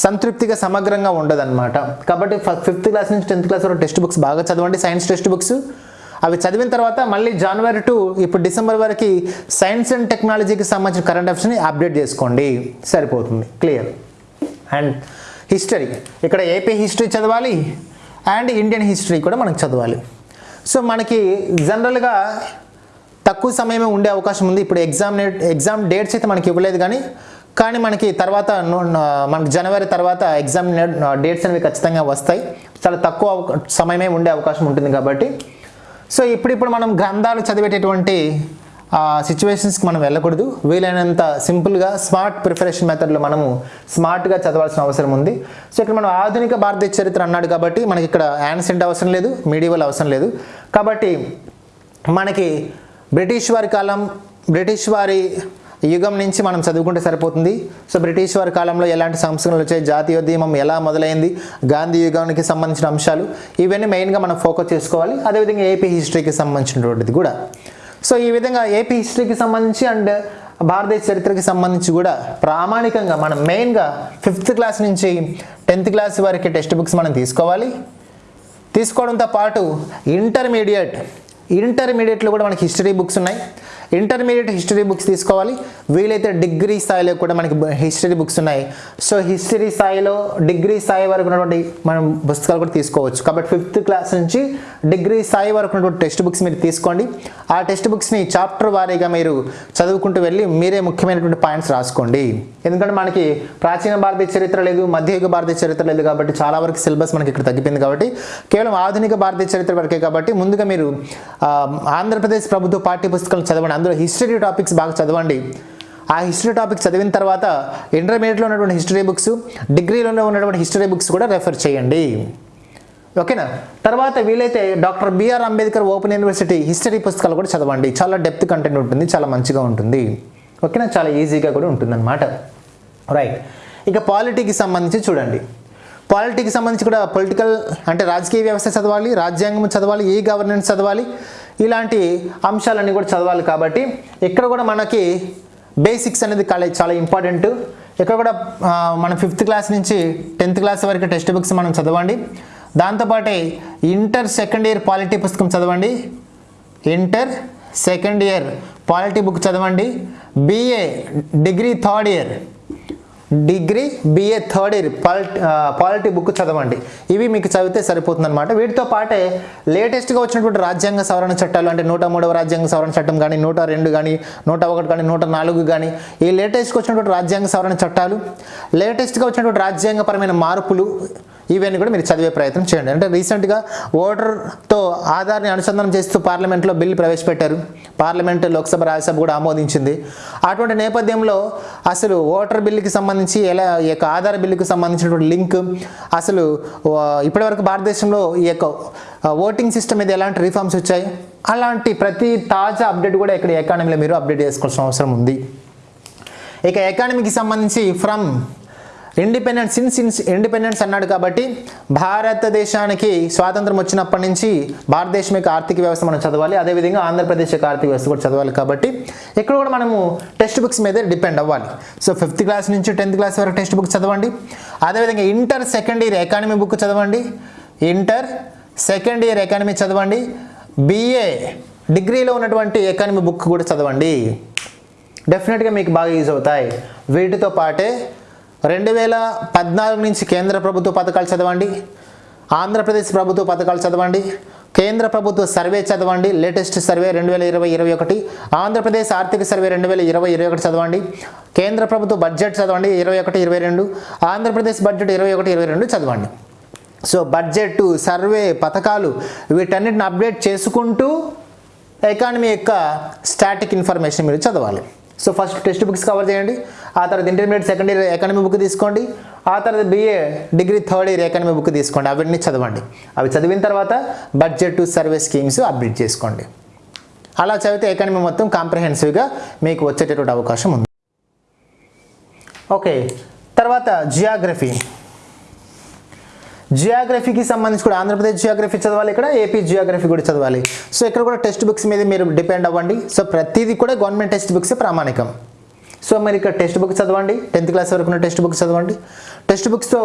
సంతృప్తిగా సమగ్రంగా ఉండదన్నమాట. కాబట్టి ఫిఫ్త్ క్లాస్ నుంచి టెన్త్ క్లాస్ వరకు టెక్స్ట్ బుక్స్ బాగా చదవండి సైన్స్ టెక్స్ట్ బుక్స్ అవి చదివిన తర్వాత మళ్ళీ జనవరి టు ఇప్పుడు డిసెంబర్ వరకు సైన్స్ అండ్ టెక్నాలజీకి సంబంధించిన కరెంట్ అఫైర్స్ని అప్డేట్ చేసుకోండి. సరిపోతుంది. క్లియర్ అండ్ హిస్టరీ ఇక్కడ ఏపీ హిస్టరీ చదవాలి అండ్ ఇండియన్ హిస్టరీ కూడా మనకు చదవాలి. సో మనకి జనరల్గా తక్కువ సమయమే ఉండే అవకాశం ఉంది. ఇప్పుడు ఎగ్జామ్ ఎగ్జామ్ డేట్స్ అయితే మనకి ఇవ్వలేదు కానీ కానీ మనకి తర్వాత మనకి జనవరి తర్వాత ఎగ్జామ్ డేట్స్ అనేవి ఖచ్చితంగా వస్తాయి. చాలా తక్కువ అవకా- సమయమే ఉండే అవకాశం ఉంటుంది కాబట్టి. సో ఇప్పుడిప్పుడు మనం గ్రంథాలు చదివేటటువంటి సిచ్యువేషన్స్కి మనం వెళ్ళకూడదు. వీలైనంత సింపుల్గా స్మార్ట్ ప్రిపరేషన్ మెథడ్లో మనము స్మార్ట్గా చదవాల్సిన అవసరం ఉంది. సో ఇక్కడ మనం ఆధునిక భారతీయ చరిత్ర అన్నాడు కాబట్టి మనకి ఇక్కడ యాన్సెంట్ అవసరం లేదు మీడియవల్ అవసరం లేదు. కాబట్టి మనకి బ్రిటిష్ వారి కాలం బ్రిటిష్ వారి యుగం నుంచి మనం చదువుకుంటే సరిపోతుంది. సో బ్రిటిష్ వారి కాలంలో ఎలాంటి సంస్కరణలు వచ్చాయి జాతీయోద్యమం ఎలా మొదలైంది గాంధీ యుగానికి సంబంధించిన అంశాలు ఇవన్నీ మెయిన్గా మనం ఫోకస్ చేసుకోవాలి. అదేవిధంగా ఏపీ హిస్టరీకి సంబంధించినటువంటిది కూడా. సో ఈ విధంగా ఏపీ హిస్టరీకి సంబంధించి అండ్ భారతదేశ చరిత్రకి సంబంధించి కూడా ప్రామాణికంగా మనం మెయిన్గా ఫిఫ్త్ క్లాస్ నుంచి టెన్త్ క్లాస్ వరకు టెక్స్ట్ బుక్స్ మనం తీసుకోవాలి. తీసుకోవడంతో పాటు ఇంటర్మీడియట్ ఇంటర్మీడియట్లో కూడా మనకి హిస్టరీ బుక్స్ ఉన్నాయి. ఇంటర్మీడియట్ హిస్టరీ బుక్స్ తీసుకోవాలి. వీలైతే డిగ్రీ స్థాయిలో కూడా మనకి హిస్టరీ బుక్స్ ఉన్నాయి. సో హిస్టరీ స్థాయిలో డిగ్రీ స్థాయి వరకు ఉన్నటువంటి మనం పుస్తకాలు కూడా తీసుకోవచ్చు. కాబట్టి ఫిఫ్త్ క్లాస్ నుంచి డిగ్రీ స్థాయి వరకు ఉన్నటువంటి టెక్స్ట్ బుక్స్ మీరు తీసుకోండి. ఆ టెక్స్ట్ బుక్స్ని చాప్టర్ వారీగా మీరు చదువుకుంటూ వెళ్ళి మీరే ముఖ్యమైనటువంటి పాయింట్స్ రాసుకోండి. ఎందుకంటే మనకి ప్రాచీన భారతీయ చరిత్ర లేదు మధ్యయుగ భారతీయ చరిత్ర లేదు కాబట్టి చాలా వరకు సిలబస్ మనకి ఇక్కడ తగ్గిపోయింది కాబట్టి కేవలం ఆధునిక భారతీయ చరిత్ర వరకే కాబట్టి ముందుగా మీరు ఆంధ్రప్రదేశ్ ప్రభుత్వ పాఠ్య పుస్తకాలు చదవండి అందులో హిస్టరీ టాపిక్స్ బాగా చదవండి. ఆ హిస్టరీ టాపిక్ చదివిన తర్వాత ఇంటర్మీడియట్లో ఉన్నటువంటి హిస్టరీ బుక్స్ డిగ్రీలో ఉన్నటువంటి హిస్టరీ బుక్స్ కూడా రెఫర్ చేయండి. ఓకేనా తర్వాత వీలైతే doctor BR Ambedkar open university history పుస్తకాలు కూడా చదవండి. చాలా డెప్త్ కంటెంట్ ఉంటుంది చాలా మంచిగా ఉంటుంది. ఓకేనా చాలా ఈజీగా కూడా ఉంటుందన్నమాట. రైట్ ఇక పాలిటీకి సంబంధించి చూడండి. పాలిటీకి సంబంధించి కూడా పొలిటికల్ అంటే రాజకీయ వ్యవస్థ చదవాలి రాజ్యాంగం చదవాలి ఈ గవర్నెన్స్ చదవాలి ఇలాంటి అంశాలన్నీ కూడా చదవాలి కాబట్టి ఇక్కడ కూడా మనకి బేసిక్స్ అనేది చాలా చాలా ఇంపార్టెంట్. ఇక్కడ కూడా మన ఫిఫ్త్ క్లాస్ నుంచి టెన్త్ క్లాస్ వరకు టెక్స్ట్ బుక్స్ మనం చదవండి. దాంతోపాటే ఇంటర్ సెకండ్ ఇయర్ పాలిటీ పుస్తకం చదవండి. Inter second year polity book చదవండి. BA degree third year. Degree BA third year polity polity book చదవండి. ఇవి మీకు చదివితే సరిపోతుంది అనమాట వీటితో పాటే లేటెస్ట్గా వచ్చినటువంటి రాజ్యాంగ సవరణ చట్టాలు అంటే నూట మూడవ రాజ్యాంగ సవరణ చట్టం కానీ నూట రెండు కానీ నూట ఒకటి కానీ నూట నాలుగు కానీ ఈ లేటెస్ట్గా వచ్చినటువంటి రాజ్యాంగ సవరణ చట్టాలు లేటెస్ట్గా వచ్చినటువంటి రాజ్యాంగపరమైన మార్పులు ఇవన్నీ కూడా మీరు చదివే ప్రయత్నం చేయండి. అంటే రీసెంట్గా ఓటర్తో ఆధార్ని అనుసంధానం చేస్తూ పార్లమెంట్లో బిల్లు ప్రవేశపెట్టారు. పార్లమెంట్ లోక్సభ రాజ్యసభ కూడా ఆమోదించింది. అటువంటి నేపథ్యంలో అసలు ఓటర్ బిల్లుకి సంబంధించి ఎలా ఈ యొక్క ఆధార్ బిల్లుకి సంబంధించినటువంటి లింక్ అసలు ఇప్పటివరకు భారతదేశంలో ఈ యొక్క ఓటింగ్ సిస్టమ్ మీద ఎలాంటి రిఫార్మ్స్ వచ్చాయి? అలాంటి ప్రతి తాజా అప్డేట్ కూడా ఇక్కడ ఎకానమీలో మీరు అప్డేట్ చేసుకోవాల్సిన అవసరం ఉంది. ఇక ఎకానమీకి సంబంధించి from independence since since independence అన్నాడు కాబట్టి భారతదేశానికి స్వాతంత్రం వచ్చినప్పటి నుంచి భారతదేశం యొక్క ఆర్థిక వ్యవస్థ మనం చదవాలి. అదేవిధంగా ఆంధ్రప్రదేశ్ యొక్క ఆర్థిక వ్యవస్థ కూడా చదవాలి కాబట్టి ఇక్కడ కూడా మనము టెక్స్ట్ బుక్స్ మీద డిపెండ్ అవ్వాలి. సో ఫిఫ్త్ క్లాస్ నుంచి టెన్త్ క్లాస్ వరకు టెక్స్ట్ బుక్ చదవండి. అదేవిధంగా inter second year economy book చదవండి. ఇంటర్ సెకండ్ ఇయర్ ఎకానమీ చదవండి. బిఏ డిగ్రీలో ఉన్నటువంటి ఎకానమీ బుక్ కూడా చదవండి. డెఫినెట్గా మీకు బాగా యూజ్ అవుతాయి. వీటితో పాటే రెండు వేల పద్నాలుగు నుంచి కేంద్ర ప్రభుత్వ పథకాలు చదవండి ఆంధ్రప్రదేశ్ ప్రభుత్వ పథకాలు చదవండి కేంద్ర ప్రభుత్వ సర్వే చదవండి లేటెస్ట్ సర్వే రెండు వేల ఇరవై ఇరవై ఒకటి ఆంధ్రప్రదేశ్ ఆర్థిక సర్వే రెండు వేల ఇరవై ఇరవై ఒకటి చదవండి కేంద్ర ప్రభుత్వ బడ్జెట్ చదవండి ఇరవై ఒకటి ఇరవై రెండు ఆంధ్రప్రదేశ్ బడ్జెట్ ఇరవై ఒకటి ఇరవై రెండు చదవండి. సో బడ్జెట్ సర్వే పథకాలు వీటన్నిటిని అప్డేట్ చేసుకుంటూ ఎకానమీ యొక్క స్టాటిక్ ఇన్ఫర్మేషన్ మీరు చదవాలి. So first text books cover చేయండి. ఆ తర్వాత intermediate second year economy book తీసుకోండి. ఆ తర్వాత BA degree third year economy book తీసుకోండి. అవన్నీ చదవండి. అవి చదివిన తర్వాత బడ్జెట్ సర్వే స్కీమ్స్ అప్డేట్ చేసుకోండి. అలా చదివితే ఎకానమీ మొత్తం కాంప్రహెన్సివ్గా మీకు వచ్చేటటువంటి అవకాశం ఉంది. ఓకే తర్వాత జియాగ్రఫీ జియోగ్రఫీకి సంబంధించి కూడా ఆంధ్రప్రదేశ్ జియోగ్రఫీ చదవాలి ఇక్కడ ఏపీ జియోగ్రఫీ కూడా చదవాలి. సో ఇక్కడ కూడా టెక్స్ట్ బుక్స్ మీద మీరు డిపెండ్ అవ్వండి. సో ప్రతిదీ కూడా గవర్నమెంట్ టెక్స్ట్ బుక్స్ ప్రామాణికం. సో మరి ఇక్కడ టెక్స్ట్ బుక్ చదవండి. టెన్త్ క్లాస్ వరకు ఉన్న టెక్స్ట్ బుక్ చదవండి. టెక్స్ట్ బుక్స్తో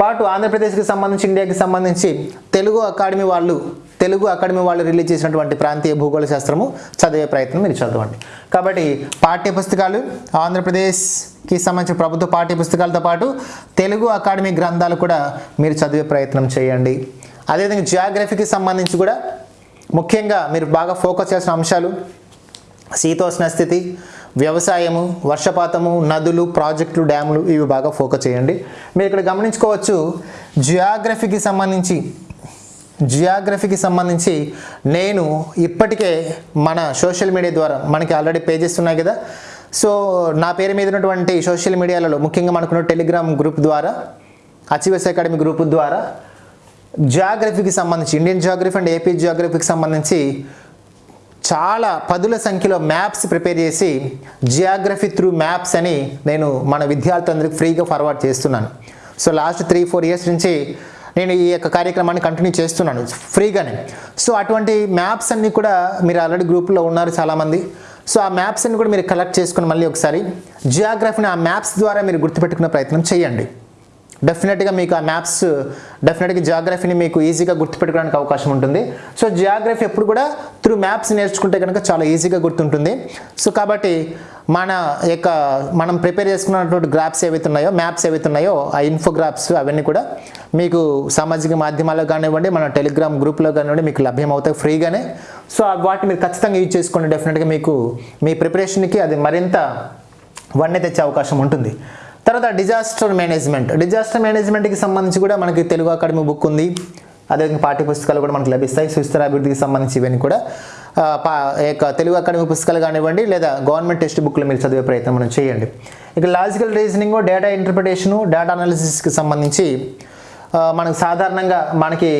పాటు ఆంధ్రప్రదేశ్కి సంబంధించి ఇండియాకి సంబంధించి తెలుగు అకాడమీ వాళ్ళు తెలుగు అకాడమీ వాళ్ళు రిలీజ్ చేసినటువంటి ప్రాంతీయ భూగోళ శాస్త్రము చదివే ప్రయత్నం మీరు చదవండి. కాబట్టి పాఠ్య పుస్తకాలు ఆంధ్రప్రదేశ్కి సంబంధించిన ప్రభుత్వ పాఠ్య పుస్తకాలతో పాటు తెలుగు అకాడమీ గ్రంథాలు కూడా మీరు చదివే ప్రయత్నం చేయండి. అదేవిధంగా జియోగ్రఫీకి సంబంధించి కూడా ముఖ్యంగా మీరు బాగా ఫోకస్ చేసిన అంశాలు శీతోష్ణ స్థితి వ్యవసాయము వర్షపాతము నదులు ప్రాజెక్టులు డ్యాములు ఇవి బాగా ఫోకస్ చేయండి. మీరు ఇక్కడ గమనించుకోవచ్చు జియోగ్రఫీకి సంబంధించి జియోగ్రఫీకి సంబంధించి నేను ఇప్పటికే మన సోషల్ మీడియా ద్వారా మనకి ఆల్రెడీ పేజెస్ ఉన్నాయి కదా. సో నా పేరు మీద ఉన్నటువంటి సోషల్ మీడియాలలో ముఖ్యంగా మనకున్న టెలిగ్రామ్ గ్రూప్ ద్వారా అచీవర్స్ అకాడమీ గ్రూప్ ద్వారా జియోగ్రఫీకి సంబంధించి ఇండియన్ జియోగ్రఫీ అండ్ ఏపీ జియోగ్రఫీకి సంబంధించి చాలా పదుల సంఖ్యలో మ్యాప్స్ ప్రిపేర్ చేసి జియోగ్రఫీ త్రూ మ్యాప్స్ అని నేను మన విద్యార్థులందరికీ ఫ్రీగా ఫార్వర్డ్ చేస్తున్నాను. So last three four years నుంచి నేను ఈ యొక్క కార్యక్రమాన్ని కంటిన్యూ చేస్తున్నాను ఫ్రీగానే. సో అటువంటి మ్యాప్స్ అన్నీ కూడా మీరు ఆల్రెడీ గ్రూప్లో ఉన్నారు చాలామంది. సో ఆ మ్యాప్స్ అన్ని కూడా మీరు కలెక్ట్ చేసుకుని మళ్ళీ ఒకసారి జియోగ్రఫీని ఆ మ్యాప్స్ ద్వారా మీరు గుర్తుపెట్టుకునే ప్రయత్నం చేయండి. డెఫినెట్గా మీకు ఆ మ్యాప్స్ డెఫినెట్గా జియోగ్రఫీని మీకు ఈజీగా గుర్తుపెట్టుకోవడానికి అవకాశం ఉంటుంది. సో జియోగ్రఫీ ఎప్పుడు కూడా త్రూ మ్యాప్స్ నేర్చుకుంటే కనుక చాలా ఈజీగా గుర్తుంటుంది. సో కాబట్టి మన యొక్క మనం ప్రిపేర్ చేసుకున్నటువంటి గ్రాఫ్స్ ఏవైతే ఉన్నాయో మ్యాప్స్ ఏవైతే ఉన్నాయో ఆ ఇన్ఫోగ్రాఫ్స్ అవన్నీ కూడా మీకు సామాజిక మాధ్యమాల్లో కానివ్వండి మన టెలిగ్రామ్ గ్రూప్లో కానివ్వండి మీకు లభ్యమవుతాయి ఫ్రీగానే. సో వాటిని మీరు ఖచ్చితంగా యూజ్ చేసుకోండి. డెఫినెట్గా మీకు మీ ప్రిపరేషన్కి అది మరింత వన్నె తెచ్చే అవకాశం ఉంటుంది. తర్వాత డిజాస్టర్ మేనేజ్మెంట్ డిజాస్టర్ మేనేజ్మెంట్కి సంబంధించి కూడా మనకి తెలుగు అకాడమీ బుక్ ఉంది. అదేవిధంగా పాఠ్య పుస్తకాలు కూడా మనకు లభిస్తాయి. సుస్థిర అభివృద్ధికి సంబంధించి ఇవన్నీ కూడా పా యొక్క తెలుగు అకాడమీ పుస్తకాలు కానివ్వండి లేదా గవర్నమెంట్ టెక్స్ట్ బుక్లు మీరు చదివే ప్రయత్నం మనం చేయండి. ఇక logical reasoning data interpretation data అనాలిసిస్కి సంబంధించి మనకు సాధారణంగా మనకి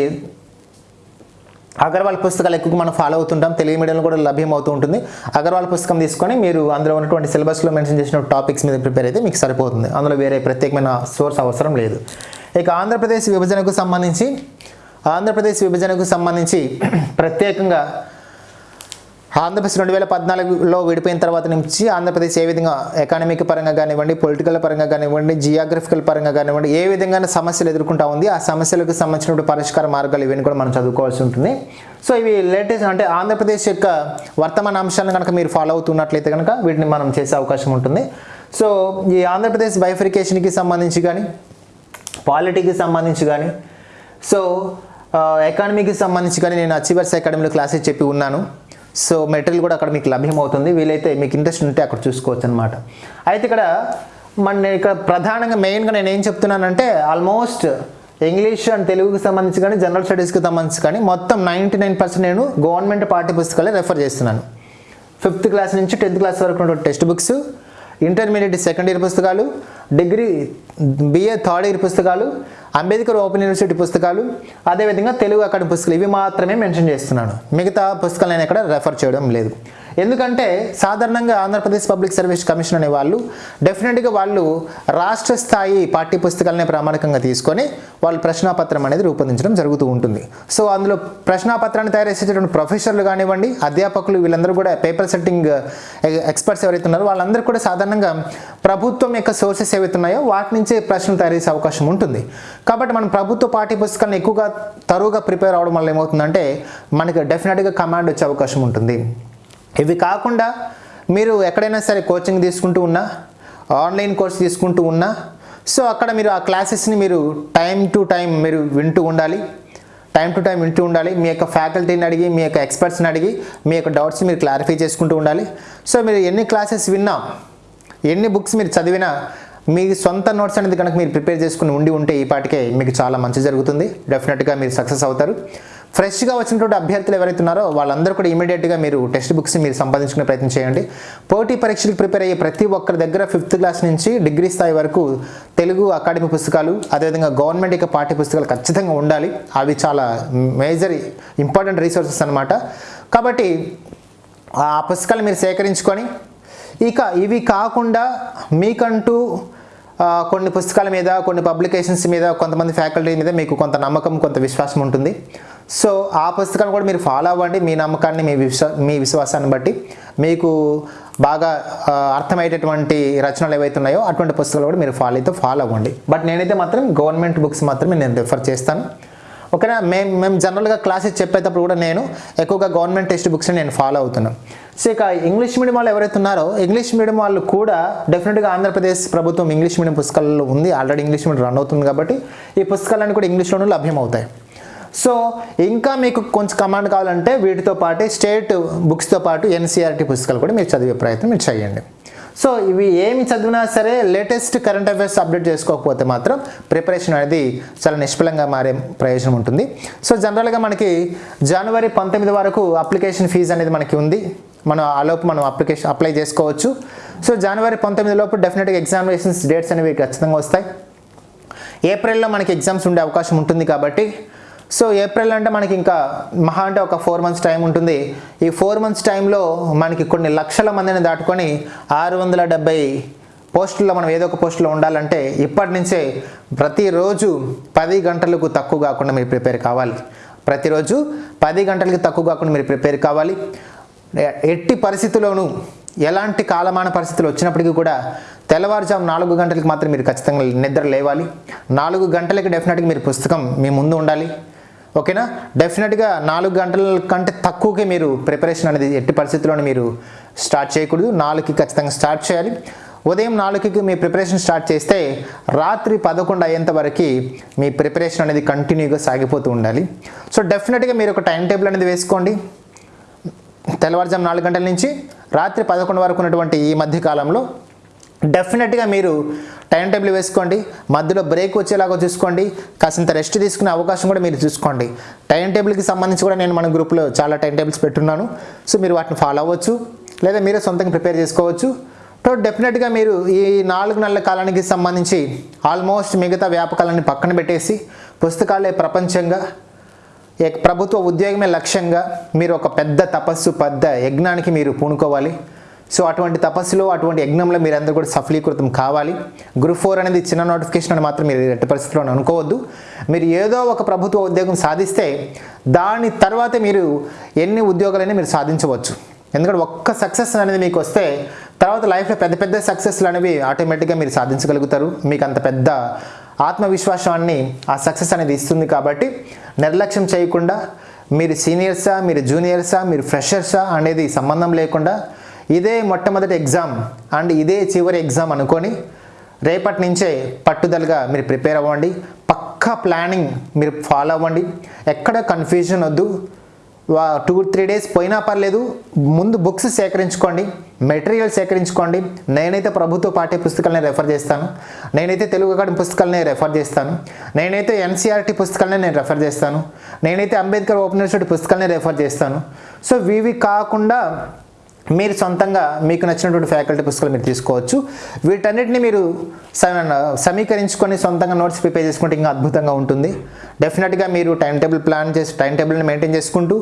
అగర్వాల్ పుస్తకాలు ఎక్కువ మనం ఫాలో అవుతుంటాం. తెలుగు మీడియంలో కూడా లభ్యం అవుతూ ఉంటుంది. అగర్వాల్ పుస్తకం తీసుకొని మీరు అందులో ఉన్నటువంటి సిలబస్లో మెన్షన్ చేసిన టాపిక్స్ మీద ప్రిపేర్ అయితే మీకు సరిపోతుంది. అందులో వేరే ప్రత్యేకమైన సోర్స్ అవసరం లేదు. ఇక ఆంధ్రప్రదేశ్ విభజనకు సంబంధించి ఆంధ్రప్రదేశ్ విభజనకు సంబంధించి ప్రత్యేకంగా ఆంధ్రప్రదేశ్ రెండు వేల పద్నాలుగులో విడిపోయిన తర్వాత నుంచి ఆంధ్రప్రదేశ్ ఏ విధంగా ఎకానమిక్ పరంగా కానివ్వండి పొలిటికల్ పరంగా కానివ్వండి జియోగ్రఫికల్ పరంగా కానివ్వండి ఏ విధంగా సమస్యలు ఎదుర్కొంటా ఉంది ఆ సమస్యలకు సంబంధించిన పరిష్కార మార్గాలు ఇవన్నీ కూడా మనం చదువుకోవాల్సి ఉంటుంది. సో ఇవి లేటెస్ట్ అంటే ఆంధ్రప్రదేశ్ యొక్క వర్తమాన అంశాలను కనుక మీరు ఫాలో అవుతున్నట్లయితే కనుక వీటిని మనం చేసే అవకాశం ఉంటుంది. సో ఈ ఆంధ్రప్రదేశ్ బైఫరికేషన్కి సంబంధించి కానీ పాలిటీకి సంబంధించి కానీ సో ఎకానమీకి సంబంధించి కానీ నేను అచీవర్స్ అకాడమీలో క్లాసెస్ చెప్పి ఉన్నాను. సో మెటీరియల్ కూడా అక్కడ మీకు లభ్యమవుతుంది వీలైతే మీకు ఇంట్రెస్ట్ ఉంటే అక్కడ చూసుకోవచ్చు అనమాట అయితే ఇక్కడ మన ఇక్కడ ప్రధానంగా మెయిన్గా నేను ఏం చెప్తున్నానంటే ఆల్మోస్ట్ ఇంగ్లీష్ అండ్ తెలుగుకి సంబంధించి కానీ జనరల్ స్టడీస్కి సంబంధించి కానీ మొత్తం నైంటీ నైన్ పర్సెంట్ నేను గవర్నమెంట్ పాఠ్య పుస్తకాలే రెఫర్ చేస్తున్నాను. ఫిఫ్త్ క్లాస్ నుంచి టెన్త్ క్లాస్ వరకు ఉన్న text books intermediate second year పుస్తకాలు డిగ్రీ బిఏ థర్డ్ ఇయర్ పుస్తకాలు అంబేద్కర్ ఓపెన్ యూనివర్సిటీ పుస్తకాలు అదేవిధంగా తెలుగు అకాడమీ పుస్తకాలు ఇవి మాత్రమే మెన్షన్ చేస్తున్నాను. మిగతా పుస్తకాలు నేను ఇక్కడ రెఫర్ చేయడం లేదు. ఎందుకంటే సాధారణంగా ఆంధ్రప్రదేశ్ పబ్లిక్ సర్వీస్ కమిషన్ అనే వాళ్ళు డెఫినెట్గా వాళ్ళు రాష్ట్ర స్థాయి పాఠ్య పుస్తకాలనే ప్రామాణికంగా తీసుకొని వాళ్ళు ప్రశ్నాపత్రం అనేది రూపొందించడం జరుగుతూ ఉంటుంది. సో అందులో ప్రశ్నాపత్రాన్ని తయారు చేసేటటువంటి ప్రొఫెసర్లు కానివ్వండి అధ్యాపకులు వీళ్ళందరూ కూడా పేపర్ సెట్టింగ్ ఎక్స్పర్ట్స్ ఎవరైతే ఉన్నారో వాళ్ళందరూ కూడా సాధారణంగా ప్రభుత్వం యొక్క సోర్సెస్ ఏవైతే ఉన్నాయో వాటి నుంచే ప్రశ్నలు తయారు చేసే అవకాశం ఉంటుంది. కాబట్టి మనం ప్రభుత్వ పాఠ్య పుస్తకాలను ఎక్కువగా తరువుగా ప్రిపేర్ అవడం వల్ల ఏమవుతుందంటే మనకి డెఫినెట్గా కమాండ్ వచ్చే అవకాశం ఉంటుంది. ఇవి కాకుండా మీరు ఎక్కడైనా సరే కోచింగ్ తీసుకుంటూ ఉన్నా ఆన్లైన్ కోర్స్ తీసుకుంటూ ఉన్నా సో అక్కడ మీరు ఆ క్లాసెస్ని మీరు టైం టు టైం మీరు వింటూ ఉండాలి. టైం టు టైం వింటూ ఉండాలి. మీ యొక్క ఫ్యాకల్టీని అడిగి మీ యొక్క ఎక్స్పర్ట్స్ని అడిగి మీ యొక్క డౌట్స్ మీరు క్లారిఫై చేసుకుంటూ ఉండాలి. సో మీరు ఎన్ని క్లాసెస్ విన్నా ఎన్ని బుక్స్ మీరు చదివినా మీ సొంత నోట్స్ అనేది కనుక మీరు ప్రిపేర్ చేసుకుని ఉండి ఉంటే ఈ పాటికే మీకు చాలా మంచి జరుగుతుంది. డెఫినెట్గా మీరు సక్సెస్ అవుతారు. ఫ్రెష్గా వచ్చినటువంటి అభ్యర్థులు ఎవరైతే ఉన్నారో వాళ్ళందరూ కూడా ఇమీడియట్గా మీరు టెక్స్ట్ బుక్స్ మీరు సంపాదించుకునే ప్రయత్నం చేయండి. పోటీ పరీక్షలకు ప్రిపేర్ అయ్యే ప్రతి ఒక్కరి దగ్గర ఫిఫ్త్ క్లాస్ నుంచి డిగ్రీ స్థాయి వరకు తెలుగు అకాడమీ పుస్తకాలు అదేవిధంగా గవర్నమెంట్ యొక్క పాఠ్య పుస్తకాలు ఖచ్చితంగా ఉండాలి. అవి చాలా మేజర్ ఇంపార్టెంట్ రీసోర్సెస్ అనమాట కాబట్టి ఆ పుస్తకాలు మీరు సేకరించుకొని ఇక ఇవి కాకుండా మీకంటూ కొన్ని పుస్తకాల మీద కొన్ని పబ్లికేషన్స్ మీద కొంతమంది ఫ్యాకల్టీ మీద మీకు కొంత నమ్మకం కొంత విశ్వాసం ఉంటుంది. సో ఆ పుస్తకాన్ని కూడా మీరు ఫాలో అవ్వండి. మీ నమ్మకాన్ని మీ విశ్వా మీ విశ్వాసాన్ని బట్టి మీకు బాగా అర్థమయ్యేటటువంటి రచనలు ఏవైతే ఉన్నాయో అటువంటి పుస్తకాలు కూడా మీరు ఫాలో అయితే ఫాలో అవ్వండి. బట్ నేనైతే మాత్రం గవర్నమెంట్ బుక్స్ మాత్రమే నేను రిఫర్ చేస్తాను. ఓకేనా? మేము మేము జనరల్గా క్లాసెస్ చెప్పేటప్పుడు కూడా నేను ఎక్కువగా గవర్నమెంట్ టెక్స్ట్ బుక్స్ని నేను ఫాలో అవుతున్నాను. సో ఇక ఇంగ్లీష్ మీడియం వాళ్ళు ఎవరైతే ఉన్నారో ఇంగ్లీష్ మీడియం వాళ్ళు కూడా డెఫినెట్గా ఆంధ్రప్రదేశ్ ప్రభుత్వం ఇంగ్లీష్ మీడియం పుస్తకాలలో ఉంది. ఆల్రెడీ ఇంగ్లీష్ మీడియం రన్ అవుతుంది కాబట్టి ఈ పుస్తకాలన్నీ కూడా ఇంగ్లీష్లోనూ లభ్యమవుతాయి. సో ఇంకా మీకు కొంచెం కమాండ్ కావాలంటే వీటితో పాటు స్టేట్ బుక్స్తో పాటు ఎన్సీఆర్టీ పుస్తకాలు కూడా మీరు చదివే ప్రయత్నం మీరు చేయండి. సో ఇవి ఏమి చదివినా సరే లేటెస్ట్ కరెంట్ అఫైర్స్ అప్డేట్ చేసుకోకపోతే మాత్రం ప్రిపరేషన్ అనేది చాలా నిష్ఫలంగా మారే ప్రయోజనం ఉంటుంది. సో జనరల్గా మనకి జనవరి పంతొమ్మిది వరకు అప్లికేషన్ ఫీజు అనేది మనకి ఉంది. మనం ఆలోపు మనం అప్లికేషన్ అప్లై చేసుకోవచ్చు. సో జనవరి పంతొమ్మిది లోపు డెఫినెట్గా ఎగ్జామినేషన్స్ డేట్స్ అనేవి ఖచ్చితంగా వస్తాయి. ఏప్రిల్లో మనకి ఎగ్జామ్స్ ఉండే అవకాశం ఉంటుంది కాబట్టి సో ఏప్రిల్ అంటే మనకి ఇంకా మహా అంటే ఒక ఫోర్ మంత్స్ టైం ఉంటుంది. ఈ ఫోర్ మంత్స్ టైంలో మనకి కొన్ని లక్షల మందిని దాటుకొని ఆరు వందల డెబ్బై పోస్టుల్లో మనం ఏదో ఒక పోస్టులో ఉండాలంటే ఇప్పటి నుంచే ప్రతిరోజు పది గంటలకు తక్కువ కాకుండా మీరు ప్రిపేర్ కావాలి. ప్రతిరోజు పది గంటలకు తక్కువ కాకుండా మీరు ప్రిపేర్ కావాలి. ఎట్టి పరిస్థితుల్లోనూ ఎలాంటి కాలమాన పరిస్థితులు వచ్చినప్పటికీ కూడా తెల్లవారుజాము నాలుగు గంటలకు మాత్రం మీరు ఖచ్చితంగా నిద్ర లేవాలి. నాలుగు గంటలకి డెఫినెట్గా మీరు పుస్తకం మీ ముందు ఉండాలి. ఓకేనా? డెఫినెట్గా నాలుగు గంటల కంటే తక్కువకే మీరు ప్రిపరేషన్ అనేది ఎట్టి పరిస్థితుల్లోనూ మీరు స్టార్ట్ చేయకూడదు. నాలుగుకి ఖచ్చితంగా స్టార్ట్ చేయాలి. ఉదయం నాలుగుకి మీ ప్రిపరేషన్ స్టార్ట్ చేస్తే రాత్రి పదకొండు అయ్యేంత వరకు మీ ప్రిపరేషన్ అనేది కంటిన్యూగా సాగిపోతూ ఉండాలి. సో డెఫినెట్గా మీరు ఒక టైం టేబుల్ అనేది వేసుకోండి. తెల్లవారుజాము నాలుగు గంటల నుంచి రాత్రి పదకొండు వరకు ఉన్నటువంటి ఈ మధ్యకాలంలో డెఫినెట్గా మీరు టైం టేబుల్ వేసుకోండి మధ్యలో బ్రేక్ వచ్చేలాగా చూసుకోండి కాసింత రెస్ట్ తీసుకునే అవకాశం కూడా మీరు చూసుకోండి. టైం టేబుల్కి సంబంధించి కూడా నేను మన గ్రూప్లో చాలా టైం టేబుల్స్ పెట్టున్నాను. సో మీరు వాటిని ఫాలో అవ్వచ్చు లేదా మీరే సొంతంగా ప్రిపేర్ చేసుకోవచ్చు. సో డెఫినెట్గా మీరు ఈ నాలుగు నెలల కాలానికి సంబంధించి ఆల్మోస్ట్ మిగతా వ్యాపకాలన్నీ పక్కన పెట్టేసి పుస్తకాలే ప్రపంచంగా ప్రభుత్వ ఉద్యోగమే లక్ష్యంగా మీరు ఒక పెద్ద తపస్సు పెద్ద యజ్ఞానికి మీరు పూనుకోవాలి. సో అటువంటి తపస్సులో అటువంటి యజ్ఞంలో మీరందరూ కూడా సఫలీకృతం కావాలి. గ్రూప్ ఫోర్ అనేది చిన్న నోటిఫికేషన్ అని మాత్రం మీరు ఎట్టి పరిస్థితుల్లో అనుకోవద్దు. మీరు ఏదో ఒక ప్రభుత్వ ఉద్యోగం సాధిస్తే దాని తర్వాతే మీరు ఎన్ని ఉద్యోగాలైనా మీరు సాధించవచ్చు. ఎందుకంటే ఒక్క సక్సెస్ అనేది మీకు వస్తే తర్వాత లైఫ్లో పెద్ద పెద్ద సక్సెస్లు అనేవి ఆటోమేటిక్గా మీరు సాధించగలుగుతారు. మీకు అంత పెద్ద ఆత్మవిశ్వాసాన్ని ఆ సక్సెస్ అనేది ఇస్తుంది కాబట్టి నిర్లక్ష్యం చేయకుండా మీరు సీనియర్సా మీరు జూనియర్సా మీరు ఫ్రెషర్సా అనేది సంబంధం లేకుండా ఇదే మొట్టమొదటి ఎగ్జామ్ అండ్ ఇదే చివరి ఎగ్జామ్ అనుకొని రేపటి నుంచే పట్టుదలగా మీరు ప్రిపేర్ అవ్వండి. పక్కా ప్లానింగ్ మీరు ఫాలో అవ్వండి. ఎక్కడ కన్ఫ్యూజన్ వద్దు. టూ త్రీ డేస్ పోయినా పర్లేదు. ముందు బుక్స్ సేకరించుకోండి. మెటీరియల్ సేకరించుకోండి. నేనైతే ప్రభుత్వ పాఠ్య పుస్తకాలని రెఫర్ చేస్తాను. నేనైతే తెలుగు అకాడమీ పుస్తకాలని రెఫర్ చేస్తాను. నేనైతే ఎన్సీఆర్టీ పుస్తకాలని నేను రెఫర్ చేస్తాను. నేనైతే అంబేద్కర్ ఓపెన్ యూనివర్సిటీ పుస్తకాలని రెఫర్ చేస్తాను. సో ఇవి కాకుండా మీరు సొంతంగా మీకు నచ్చినటువంటి ఫ్యాకల్టీ పుస్తకాలు మీరు తీసుకోవచ్చు. వీటన్నిటిని మీరు సమీకరించుకొని సొంతంగా నోట్స్ ప్రిపేర్ చేసుకుంటే ఇంకా అద్భుతంగా ఉంటుంది. డెఫినెట్గా మీరు టైం టేబుల్ ప్లాన్ చేసి టైం టేబుల్ని మెయింటైన్ చేసుకుంటూ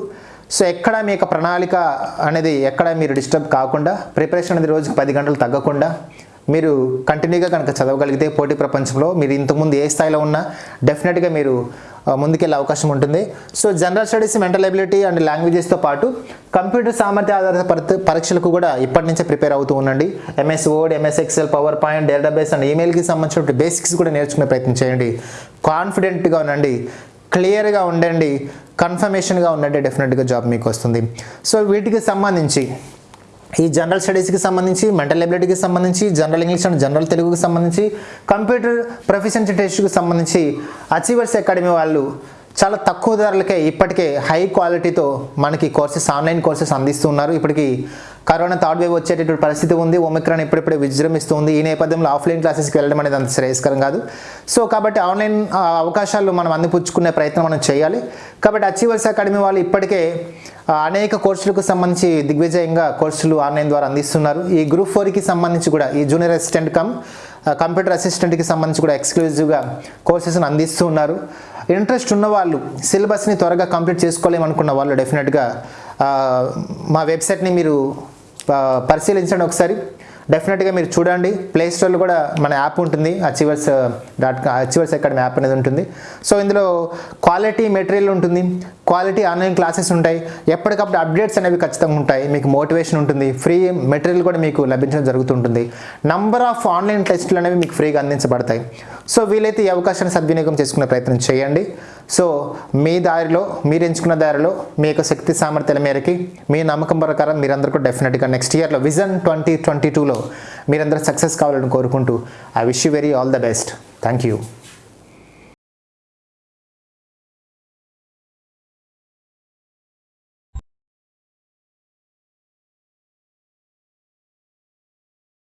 సో ఎక్కడ మీ యొక్క ప్రణాళిక అనేది ఎక్కడ మీరు డిస్టర్బ్ కాకుండా ప్రిపరేషన్ అనేది రోజుకి పది గంటలు తగ్గకుండా మీరు కంటిన్యూగా కనుక చదవగలిగితే పోటీ ప్రపంచంలో మీరు ఇంతకుముందు ఏ స్థాయిలో ఉన్నా డెఫినెట్గా మీరు ముందుకెళ్ళే అవకాశం ఉంటుంది. So general studies mental ability and లాంగ్వేజెస్తో పాటు కంప్యూటర్ సామర్థ్య ఆధారిత పరీక్షలకు కూడా ఇప్పటి నుంచే ప్రిపేర్ అవుతూ ఉండండి. MS word MS excel PowerPoint database and ఈమెయిల్కి సంబంధించిన బేసిక్స్ కూడా నేర్చుకునే ప్రయత్నం చేయండి. కాన్ఫిడెంట్గా ఉండండి. క్లియర్గా ఉండండి. కన్ఫర్మేషన్గా ఉండండి. డెఫినెట్గా జాబ్ మీకు వస్తుంది. సో వీటికి సంబంధించి ఈ జనరల్ స్టడీస్కి సంబంధించి మెంటల్ ఎబిలిటీకి సంబంధించి జనరల్ ఇంగ్లీష్ అండ్ జనరల్ తెలుగుకి సంబంధించి కంప్యూటర్ ప్రొఫిషియన్సీ టెస్ట్కి సంబంధించి అచీవర్స్ అకాడమీ వాళ్ళు చాలా తక్కువ ధరలకే ఇప్పటికే హై క్వాలిటీతో మనకి కోర్సెస్ ఆన్లైన్ కోర్సెస్ అందిస్తున్నారు. ఇప్పటికి కరోనా థర్డ్ వేవ్ వచ్చేటటువంటి పరిస్థితి ఉంది. ఒమిక్రాన్ ఇప్పుడిప్పుడే విజృంభిస్తుంది. ఈ నేపథ్యంలో ఆఫ్లైన్ క్లాసెస్కి వెళ్ళడం అనేది అంత శ్రేయస్కరం కాదు. సో కాబట్టి ఆన్లైన్ అవకాశాలు మనం అందిపుచ్చుకునే ప్రయత్నం మనం చేయాలి. కాబట్టి అచీవర్స్ అకాడమీ వాళ్ళు ఇప్పటికే అనేక కోర్సులకు సంబంధించి దిగ్విజయంగా కోర్సులు ఆన్లైన్ ద్వారా అందిస్తున్నారు. ఈ గ్రూప్ ఫోర్కి సంబంధించి కూడా ఈ జూనియర్ అసిస్టెంట్ కమ్ కంప్యూటర్ అసిస్టెంట్కి సంబంధించి కూడా ఎక్స్క్లూజివ్గా కోర్సెస్ని అందిస్తూ ఉన్నారు. ఇంట్రెస్ట్ ఉన్న వాళ్ళు సిలబస్ని త్వరగా కంప్లీట్ చేసుకోలేమనుకున్న వాళ్ళు డెఫినెట్గా మా వెబ్సైట్ని మీరు పరిశీలించండి ఒకసారి. డెఫినెట్గా మీరు చూడండి. ప్లే స్టోర్లో కూడా మన యాప్ ఉంటుంది. Achievers dot achievers academy app అనేది ఉంటుంది. సో ఇందులో క్వాలిటీ మెటీరియల్ ఉంటుంది. క్వాలిటీ ఆన్లైన్ క్లాసెస్ ఉంటాయి. ఎప్పటికప్పుడు అప్డేట్స్ అనేవి ఖచ్చితంగా ఉంటాయి. మీకు మోటివేషన్ ఉంటుంది. ఫ్రీ మెటీరియల్ కూడా మీకు లభించడం జరుగుతుంటుంది. నంబర్ ఆఫ్ ఆన్లైన్ టెస్టులు అనేవి మీకు ఫ్రీగా అందించబడతాయి. సో వీలైతే ఈ అవకాశాన్ని సద్వినియోగం చేసుకునే ప్రయత్నం చేయండి. సో మీ దారిలో మీరు ఎంచుకున్న దారిలో మీ యొక్క శక్తి సామర్థ్యాల మేరకి మీ నమ్మకం ప్రకారం మీరందరూ కూడా డెఫినెట్గా నెక్స్ట్ ఇయర్లో విజన్ ట్వంటీ ట్వంటీ టూలో మీరందరూ సక్సెస్ కావాలని కోరుకుంటూ I wish you very all the best thank you